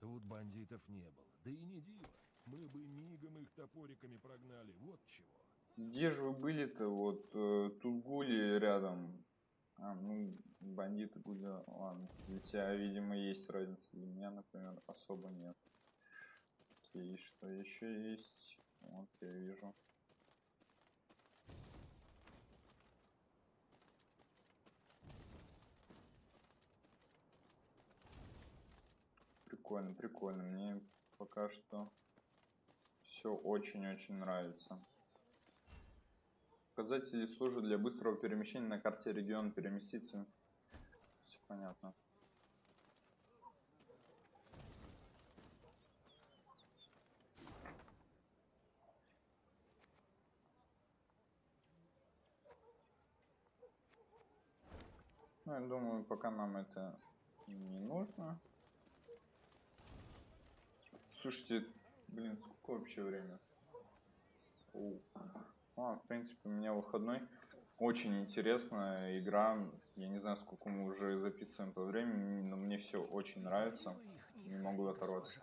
Тут бандитов не было, да и не диво. Мы бы мигом их топориками прогнали, вот чего. Где же вы были-то? Вот э, тут рядом. А, ну, бандиты гули, ладно. Для тебя, видимо, есть разница. Для меня, например, особо нет. Окей, что еще есть? Вот, я вижу. Прикольно, прикольно. Мне пока что все очень-очень нравится. Показатели служат для быстрого перемещения на карте региона. Переместиться. Все понятно. Ну, я думаю, пока нам это не нужно. Слушайте, блин, сколько вообще время? Оу. А, в принципе, у меня выходной. Очень интересная игра. Я не знаю, сколько мы уже записываем по времени, но мне все очень нравится. Не могу оторваться.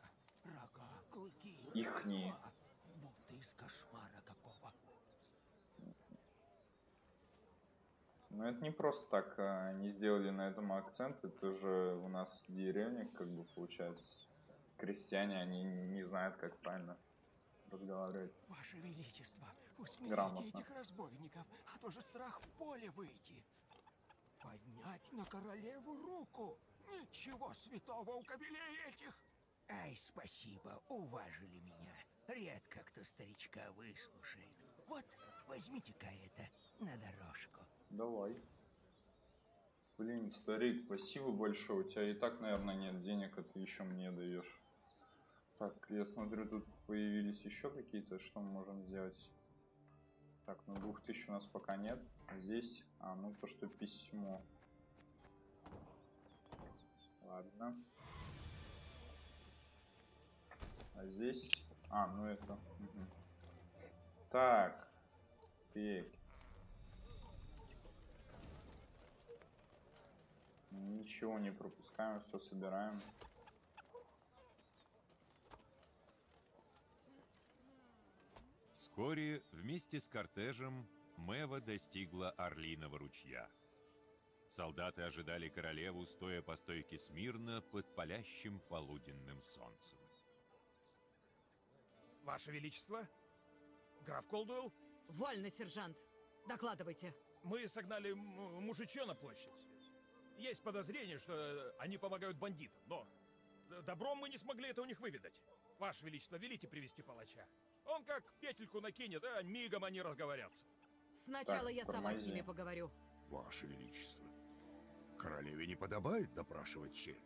Ихние. Но это не просто так а, они сделали на этом акцент. Это же у нас деревня, как бы получается. Крестьяне, они не знают, как правильно разговаривать. Ваше Величество, усмирите Грамотно. этих разбойников, а то же страх в поле выйти. Поднять на королеву руку. Ничего святого у кобелей этих. Ай, спасибо, уважили меня. Редко кто старичка выслушает. Вот, возьмите-ка это на дорожку. Давай. Блин, старик, спасибо большое. У тебя и так, наверное, нет денег, а ты еще мне даешь. Так, я смотрю, тут появились еще какие-то, что мы можем сделать. Так, ну двух тысяч у нас пока нет. А Здесь, а, ну то, что письмо. Ладно. А здесь, а, ну это. мгм. Так. Так. Ничего не пропускаем, все собираем. Вскоре вместе с кортежем Мэва достигла Орлиного ручья. Солдаты ожидали королеву, стоя по стойке смирно под палящим полуденным солнцем. Ваше Величество? Граф Колдуэлл? Вольно, сержант. Докладывайте. Мы согнали мужичье на площадь. Есть подозрение, что э, они помогают бандитам, но добром мы не смогли это у них выведать. Ваше Величество, велите привести палача. Он как петельку накинет, а мигом они разговорятся. Сначала Так, я сама с ними поговорю. Ваше Величество, королеве не подобает допрашивать чернь.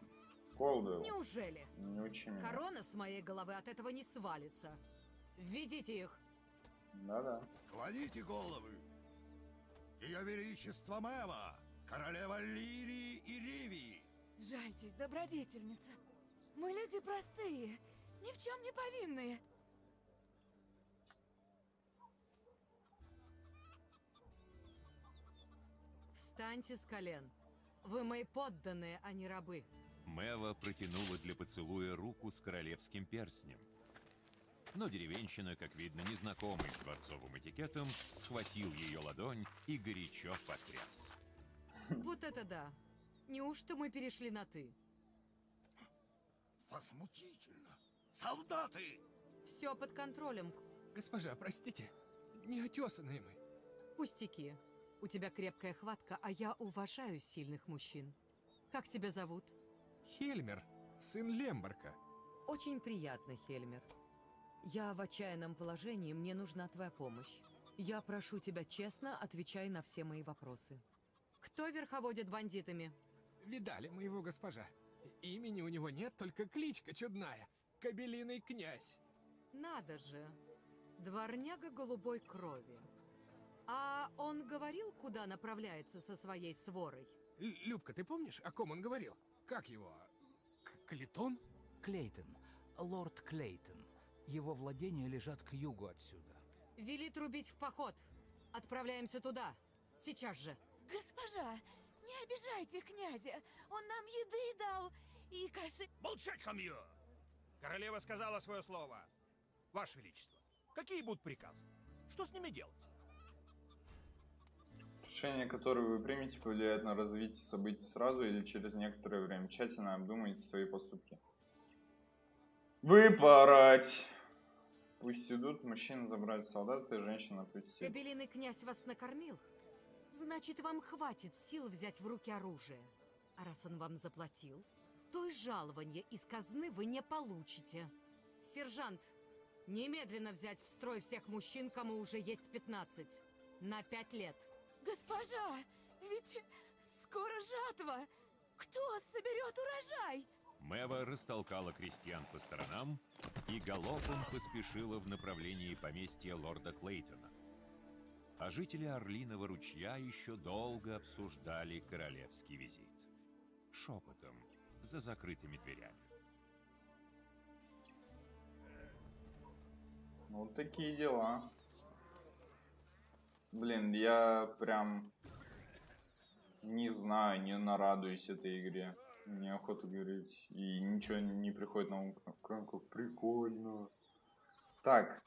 Колдуэлл, Неужели? не учи меня. Корона с моей головы от этого не свалится. Введите их. Да-да. Склоните головы! Ее Величество Мэва, королева Лирии и Ривии! Жальтесь, добродетельница. Мы люди простые, ни в чем не повинные. Встаньте с колен. Вы мои подданные, а не рабы. Мэва протянула для поцелуя руку с королевским перстнем. Но деревенщина, как видно, незнакомый с дворцовым этикетом, схватил ее ладонь и горячо потряс. Вот это да. Неужто мы перешли на «ты»? Возмутительно! Солдаты! Все под контролем. Госпожа, простите, неотесанные мы. Пустяки. У тебя крепкая хватка, а я уважаю сильных мужчин. Как тебя зовут? Хельмер, сын Лембарка. Очень приятно, Хельмер. Я в отчаянном положении, мне нужна твоя помощь. Я прошу тебя честно, отвечай на все мои вопросы. Кто верховодит бандитами? Видали моего госпожа. Имени у него нет, только кличка чудная. Кобелиный князь. Надо же. Дворняга голубой крови. А он говорил, куда направляется со своей сворой? Л Любка, ты помнишь, о ком он говорил? Как его? К Клитон? Клейтон. Лорд Клейтон. Его владения лежат к югу отсюда. Вели трубить в поход. Отправляемся туда. Сейчас же. Госпожа, не обижайте князя. Он нам еды дал и каши... Молчать, хамье! Королева сказала свое слово. Ваше Величество, какие будут приказы? Что с ними делать? Решение, которое вы примете, повлияет на развитие событий сразу или через некоторое время. Тщательно обдумайте свои поступки. Выпороть! Пусть идут, мужчина забрать солдата, женщина пусть идет. Кобелиный князь вас накормил? Значит, вам хватит сил взять в руки оружие. А раз он вам заплатил, то и жалование из казны вы не получите. Сержант, немедленно взять в строй всех мужчин, кому уже есть 15. На 5 лет. Госпожа, ведь скоро жатва. Кто соберет урожай? Мэва растолкала крестьян по сторонам и галопом поспешила в направлении поместья лорда Клейтона. А жители Орлиного ручья еще долго обсуждали королевский визит. Шепотом, за закрытыми дверями. Ну, Вот такие дела. Блин, я прям не знаю, не нарадуюсь этой игре. Неохота говорить. И ничего не приходит на ум. Как, как прикольно. Так.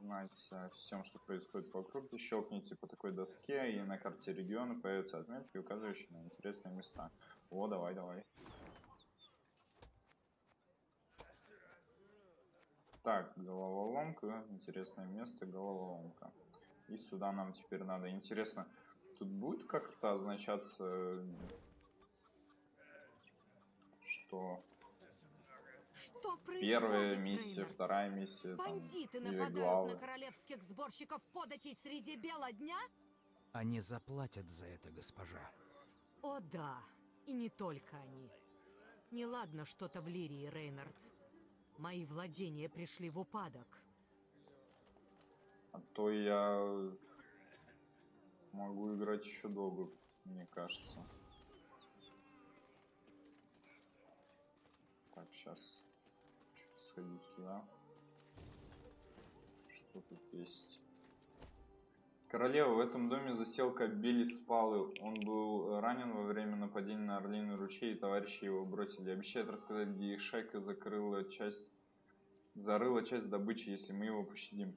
Знаете о всем, что происходит вокруг. Щелкните по такой доске, и на карте региона появятся отметки, указывающие на интересные места. О, давай, давай. Так, головоломка. Интересное место, головоломка. И сюда нам теперь надо. Интересно, тут будет как-то означаться, что Что происходит, первая миссия, Рейнард? вторая миссия, там, Бандиты или нападают главы. на королевских сборщиков податей среди бела дня? Они заплатят за это, госпожа. О да, и не только они. Неладно что-то в Лирии, Рейнард. Мои владения пришли в упадок. А то я могу играть еще долго, мне кажется. Так, сейчас сходить сюда. Что тут есть? Королева, в этом доме засел Кабели Спалы. Он был ранен во время нападения на Орлиный ручей, и товарищи его бросили. Обещает рассказать, где их шайка закрыла часть... Зарыла часть добычи, если мы его пощадим.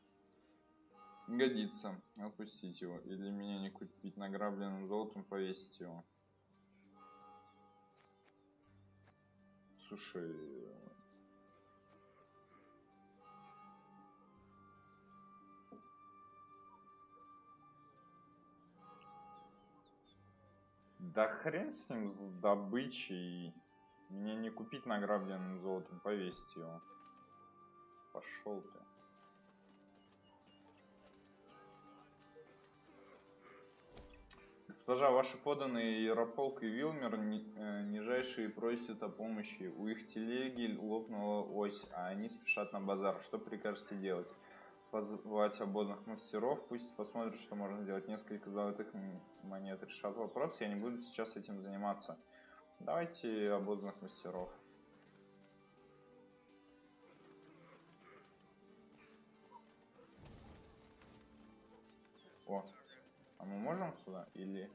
Годится. Отпустить его. Или меня не купить награбленным золотом, повесить его. Слушай... Да хрен с ним, с добычей. Мне не купить награбленным золотом, повесить его. Пошел ты. Госпожа, ваши поданные Ярополк и Вилмер э, нижайшие просят о помощи. У их телеги лопнула ось, а они спешат на базар. Что прикажете делать? Позвать ободных мастеров, пусть посмотрят, что можно сделать. Несколько золотых монет решат вопрос, я не буду сейчас этим заниматься. Давайте ободных мастеров. О, а мы можем сюда или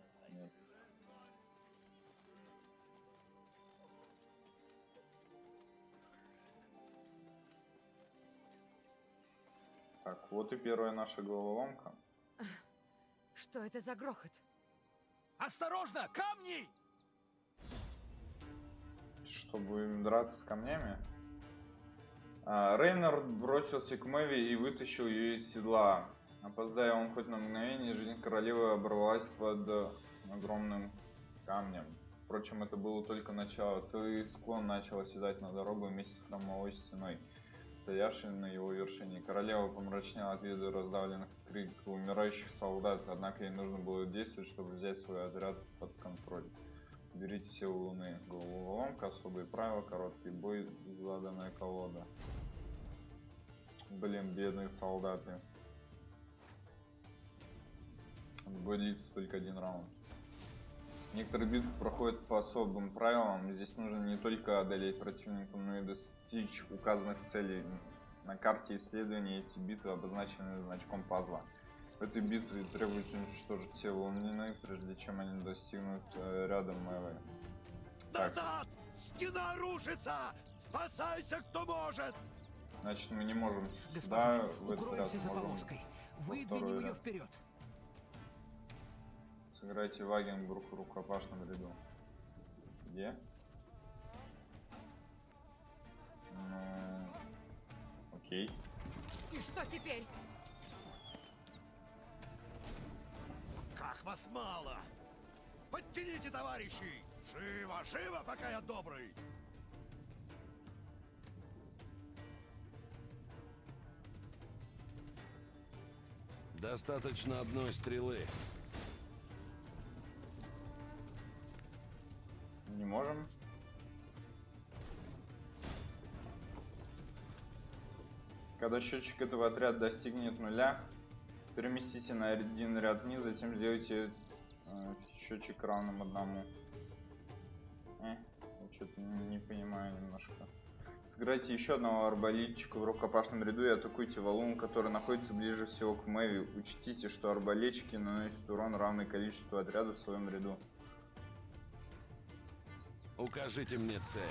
Так, вот и первая наша головоломка. Что это за грохот? Осторожно, камни! Что, будем драться с камнями? А, Рейнард бросился к Мэви и вытащил ее из седла. Опоздая он хоть на мгновение, жизнь королевы оборвалась под э, огромным камнем. Впрочем, это было только начало. Целый склон начал оседать на дорогу вместе с хромовой стеной, стоявшей на его вершине. Королева помрачнела от вида раздавленных криков умирающих солдат, однако ей нужно было действовать, чтобы взять свой отряд под контроль. Берите силу луны. Головоломка, особые правила, короткий бой, заданная колода. Блин, бедные солдаты. Бой длится только один раунд. Некоторые битвы проходят по особым правилам. Здесь нужно не только одолеть противника, но и достичь указанных целей. На карте исследования эти битвы обозначены значком пазла. В этой битве требуется уничтожить все лунины, прежде чем они достигнут э, рядом Мэвы. Назад! Стена рушится! Спасайся, кто может! Значит, мы не можем сюда Госпожа, в этот за можем Выдвинем ее ряд. вперед. Сыграйте Вагенбург в рукопашном ряду. Где? Ну... Окей. И что теперь? Как вас мало! Подтяните, товарищи! Живо, живо, пока я добрый! Достаточно одной стрелы. Не можем. Когда счетчик этого отряда достигнет нуля, переместите на один ряд вниз, затем сделайте э, счетчик равным одному. Э, я что-то не, понимаю немножко. Сыграйте еще одного арбалетчика в рукопашном ряду и атакуйте валун, который находится ближе всего к Мэви. Учтите, что арбалетчики наносят урон равный количеству отрядов в своем ряду. Укажите мне цель.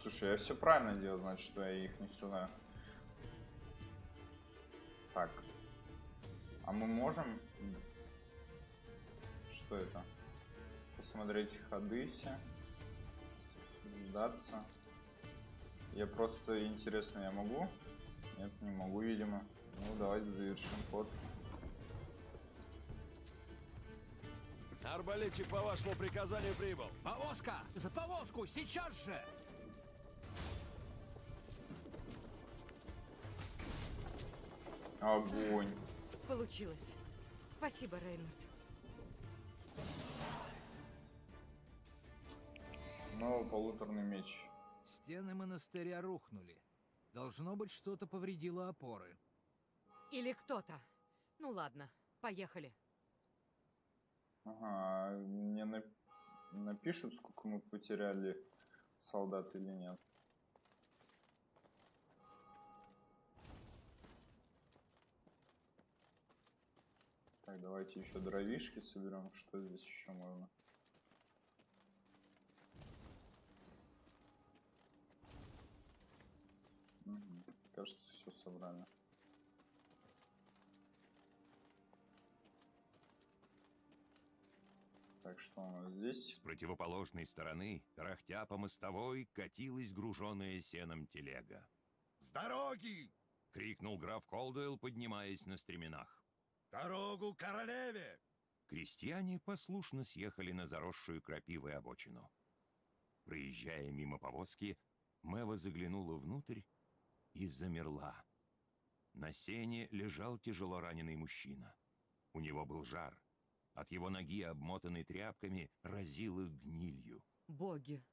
Слушай, я все правильно делал, значит, что я их не сюда. Так. А мы можем... Что это? Посмотреть ходы все. Сдаться. Я просто интересно, я могу? Нет, не могу, видимо. Ну, давайте завершим ход. Арбалетчик по вашему приказанию прибыл. Повозка! За повозку! Сейчас же! Огонь. Получилось. Спасибо, Рейнард. Снова полуторный меч. Стены монастыря рухнули. Должно быть, что-то повредило опоры. Или кто-то. Ну ладно, поехали. Ага, мне на- напишут, сколько мы потеряли солдат или нет. Так, давайте еще дровишки соберем. Что здесь еще можно? Мгм, Кажется, все собрали. Так, что у нас здесь? С противоположной стороны, тарахтя по мостовой, катилась груженная сеном телега. С дороги! — крикнул граф Колдуэлл, поднимаясь на стременах. Дорогу королеве! Крестьяне послушно съехали на заросшую крапивой обочину. Проезжая мимо повозки, Мэва заглянула внутрь и замерла. На сене лежал тяжело раненый мужчина. У него был жар. От его ноги, обмотанной тряпками, разило гнилью. Боги,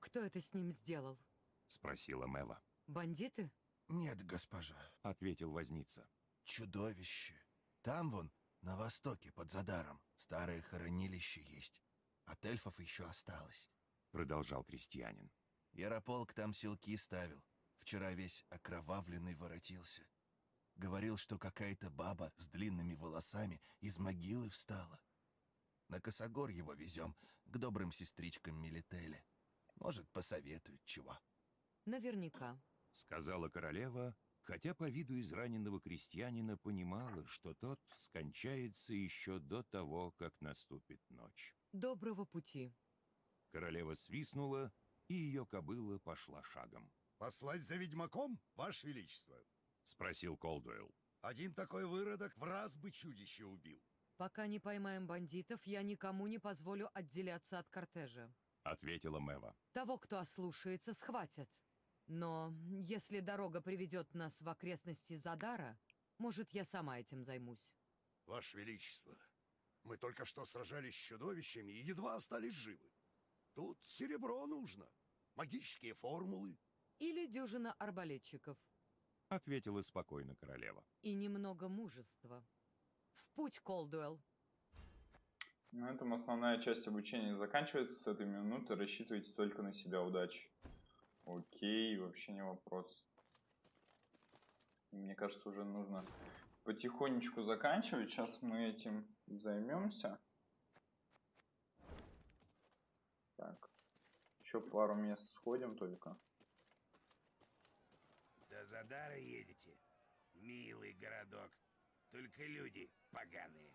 кто это с ним сделал? Спросила Мэва. Бандиты? Нет, госпожа. Ответил возница. Чудовище. Там вон, на востоке, под Задаром, старое хоронилище есть. От эльфов еще осталось. Продолжал крестьянин. Ярополк там селки ставил. Вчера весь окровавленный воротился. Говорил, что какая-то баба с длинными волосами из могилы встала. На Косогор его везем, к добрым сестричкам Милителе. Может, посоветуют чего. Наверняка. Сказала королева, хотя по виду израненного крестьянина понимала, что тот скончается еще до того, как наступит ночь. Доброго пути. Королева свистнула, и ее кобыла пошла шагом. Послать за ведьмаком, Ваше Величество? Спросил Колдуэлл. Один такой выродок в раз бы чудище убил. Пока не поймаем бандитов, я никому не позволю отделяться от кортежа. Ответила Мэва. Того, кто ослушается, схватят. Но если дорога приведет нас в окрестности Задара, может, я сама этим займусь. Ваше Величество, мы только что сражались с чудовищами и едва остались живы. Тут серебро нужно, магические формулы. Или дюжина арбалетчиков. Ответила спокойно королева. И немного мужества. В путь, Колдуэлл. На этом основная часть обучения заканчивается. С этой минуты рассчитывайте только на себя. Удачи. Окей, вообще не вопрос. Мне кажется, уже нужно потихонечку заканчивать. Сейчас мы этим займемся. Так. Еще пару мест сходим только. Задара едете? Милый городок. Только люди поганые.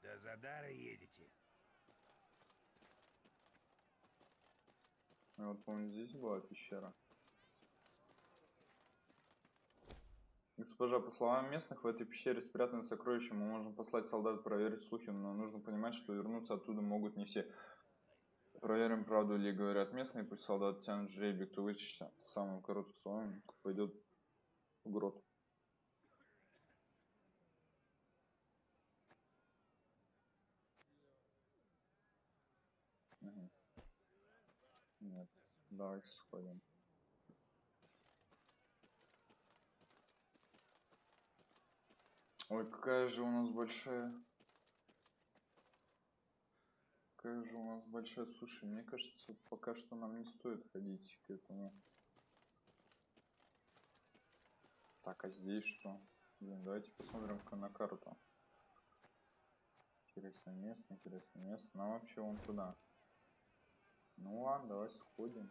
До Задара едете? Ну, Вот, помню, здесь была пещера. Госпожа, по словам местных, в этой пещере спрятаны сокровища. Мы можем послать солдат проверить слухи, но нужно понимать, что вернуться оттуда могут не все. Проверим, правду ли говорят местные, пусть солдат тянут жребий, кто вытащится самым коротким словом, пойдет в грот. Мгм. Нет, давайте сходим. Ой, какая же у нас большая... Какая же у нас большая суши. Мне кажется, пока что нам не стоит ходить к этому. Так, а здесь что? Блин, давайте посмотрим на карту. Интересное место, интересное место. Нам вообще вон туда. Ну ладно, давай сходим.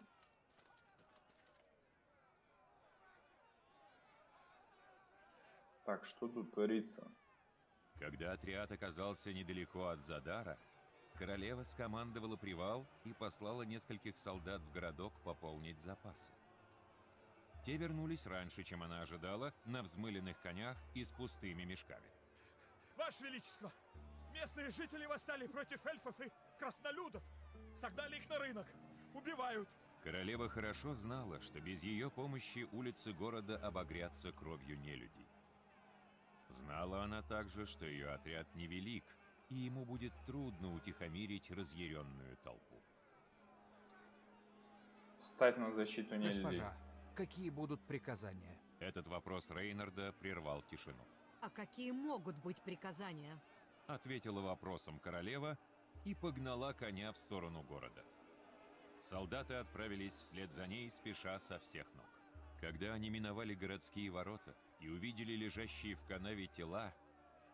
Так, что тут творится? Когда отряд оказался недалеко от Задара, королева скомандовала привал и послала нескольких солдат в городок пополнить запасы. Те вернулись раньше, чем она ожидала, на взмыленных конях и с пустыми мешками. Ваше Величество, местные жители восстали против эльфов и краснолюдов. Согнали их на рынок. Убивают. Королева хорошо знала, что без ее помощи улицы города обогрятся кровью нелюдей. Знала она также, что ее отряд невелик, и ему будет трудно утихомирить разъяренную толпу. Встать на защиту нелюдей. Госпожа, какие будут приказания? Этот вопрос Рейнарда прервал тишину. А какие могут быть приказания? Ответила вопросом королева и погнала коня в сторону города. Солдаты отправились вслед за ней, спеша со всех ног. Когда они миновали городские ворота и увидели лежащие в канаве тела,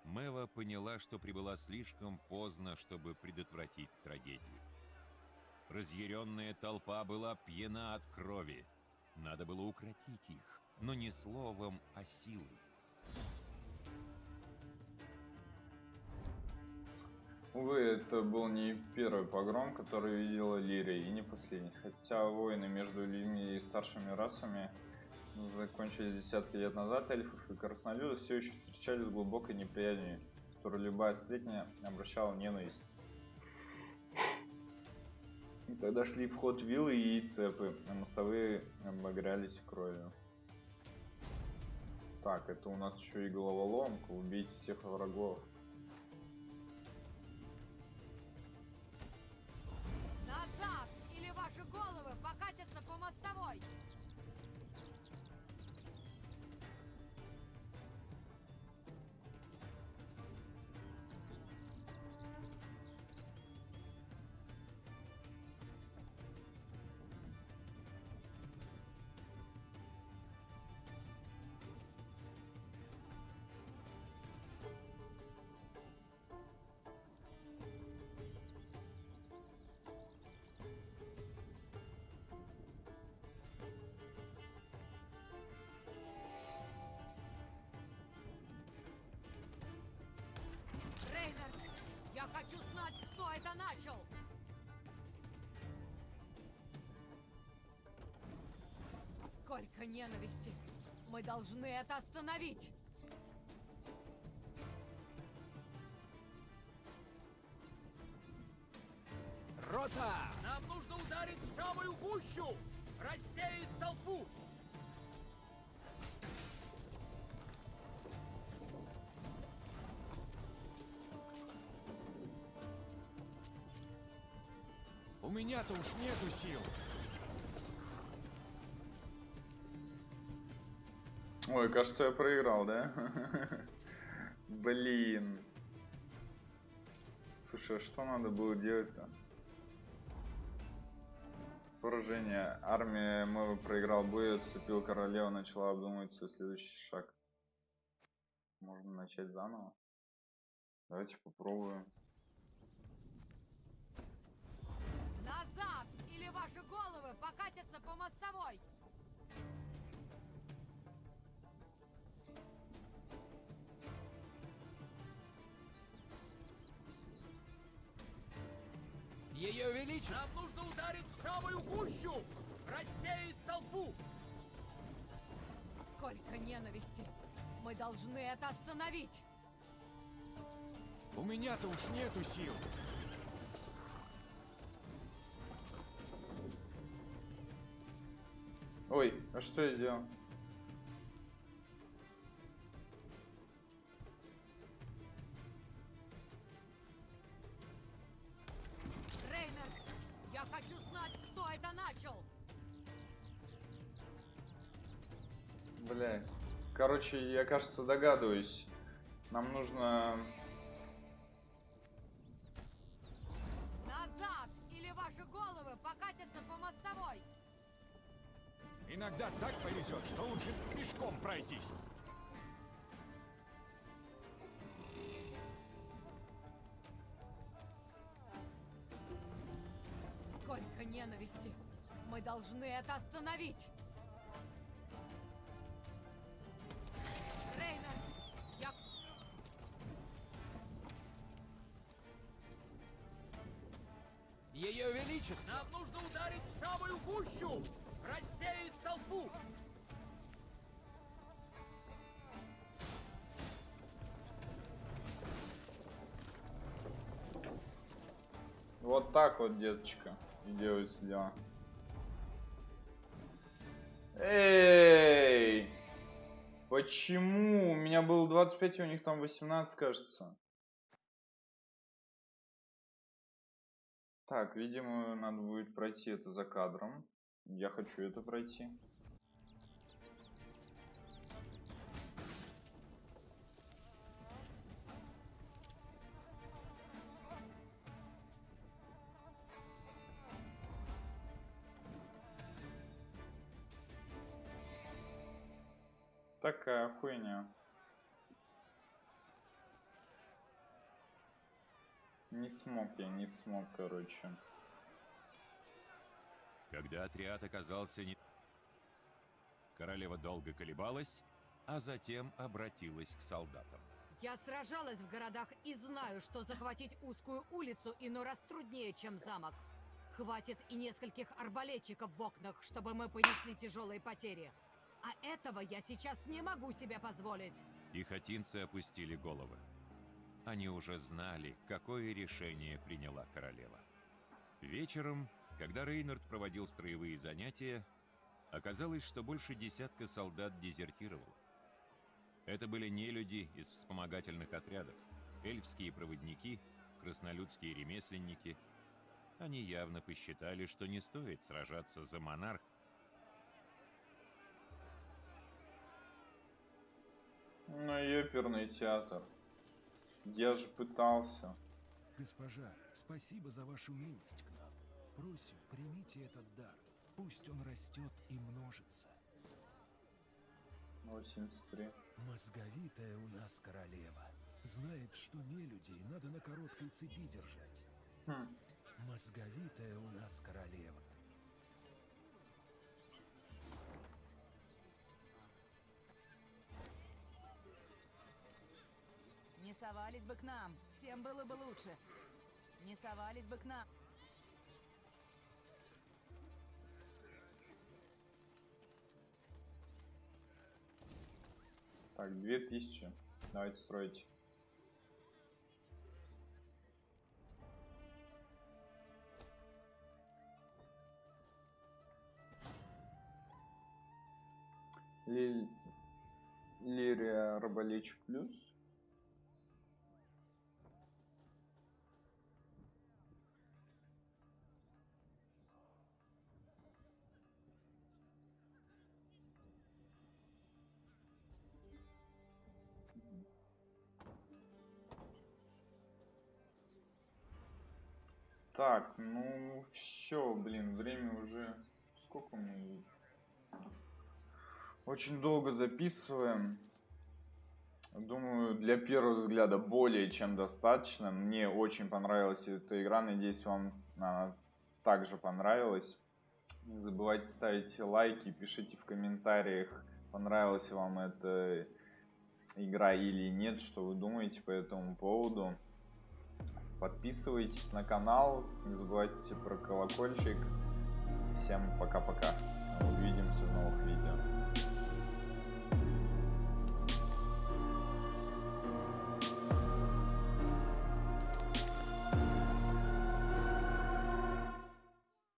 Мэва поняла, что прибыла слишком поздно, чтобы предотвратить трагедию. Разъяренная толпа была пьяна от крови. Надо было укротить их, но не словом, а силой. Увы, это был не первый погром, который видела Лирия, и не последний. Хотя войны между людьми и старшими расами закончились десятки лет назад, эльфов и краснолюдов все еще встречались с глубокой неприязнью, которую любая сплетня обращала ненависть. И тогда шли в ход вилы и цепы, а мостовые обогрялись кровью. Так, это у нас еще и головоломка, убить всех врагов. Начал? Сколько ненависти! Мы должны это остановить! Рота! Нам нужно ударить в самую гущу! У меня-то уж нету сил. Ой, кажется, я проиграл, да? [LAUGHS] Блин. Слушай, а что надо было делать-то? Поражение. Армия Мэва проиграл бой, отступил королева, начала обдумывать свой следующий шаг. Можно начать заново. Давайте попробуем. Покатятся по мостовой! Ее Величество! Нам нужно ударить в самую гущу! Рассеять толпу! Сколько ненависти! Мы должны это остановить! У меня-то уж нету сил. Ой, а что я сделал? Рейнер, я хочу знать, кто это начал! Бля. Короче, я, кажется, догадываюсь. Нам нужно... Назад! Или ваши головы покатятся по мостовой! Иногда так повезет, что лучше пешком пройтись. Сколько ненависти! Мы должны это остановить! Рейнер, я... Ее Величество! Нам нужно ударить в самую гущу! Так вот, деточка, и делаются дела. Эй! Почему? У меня было 25, а у них там 18, кажется. Так, видимо, надо будет пройти это за кадром. Я хочу это пройти. Такая хуйня. Не смог я, не смог, короче. Когда отряд оказался не... Королева долго колебалась, а затем обратилась к солдатам. Я сражалась в городах и знаю, что захватить узкую улицу иной раз труднее, чем замок. Хватит и нескольких арбалетчиков в окнах, чтобы мы понесли тяжелые потери. А этого я сейчас не могу себе позволить. Пехотинцы опустили головы. Они уже знали, какое решение приняла королева. Вечером, когда Рейнард проводил строевые занятия, оказалось, что больше десятка солдат дезертировал. Это были не люди из вспомогательных отрядов, эльфские проводники, краснолюдские ремесленники. Они явно посчитали, что не стоит сражаться за монарх, Ну, оперный театр. Я же пытался. Госпожа, спасибо за вашу милость к нам. Просим, примите этот дар. Пусть он растет и множится. 83. Мозговитая у нас королева. Знает, что не людей надо на короткой цепи держать. Хм. Мозговитая у нас королева. Не совались бы к нам, всем было бы лучше. Не совались бы к нам. Так, 2000. Давайте строить. Лиль... Лирия Арбалич плюс. Так, ну все, блин, время уже... Сколько мы... Очень долго записываем. Думаю, для первого взгляда более чем достаточно. Мне очень понравилась эта игра. Надеюсь, вам она также понравилась. Не забывайте ставить лайки, пишите в комментариях, понравилась вам эта игра или нет, что вы думаете по этому поводу. Подписывайтесь на канал, не забывайте про колокольчик. Всем пока-пока. Увидимся в новых видео.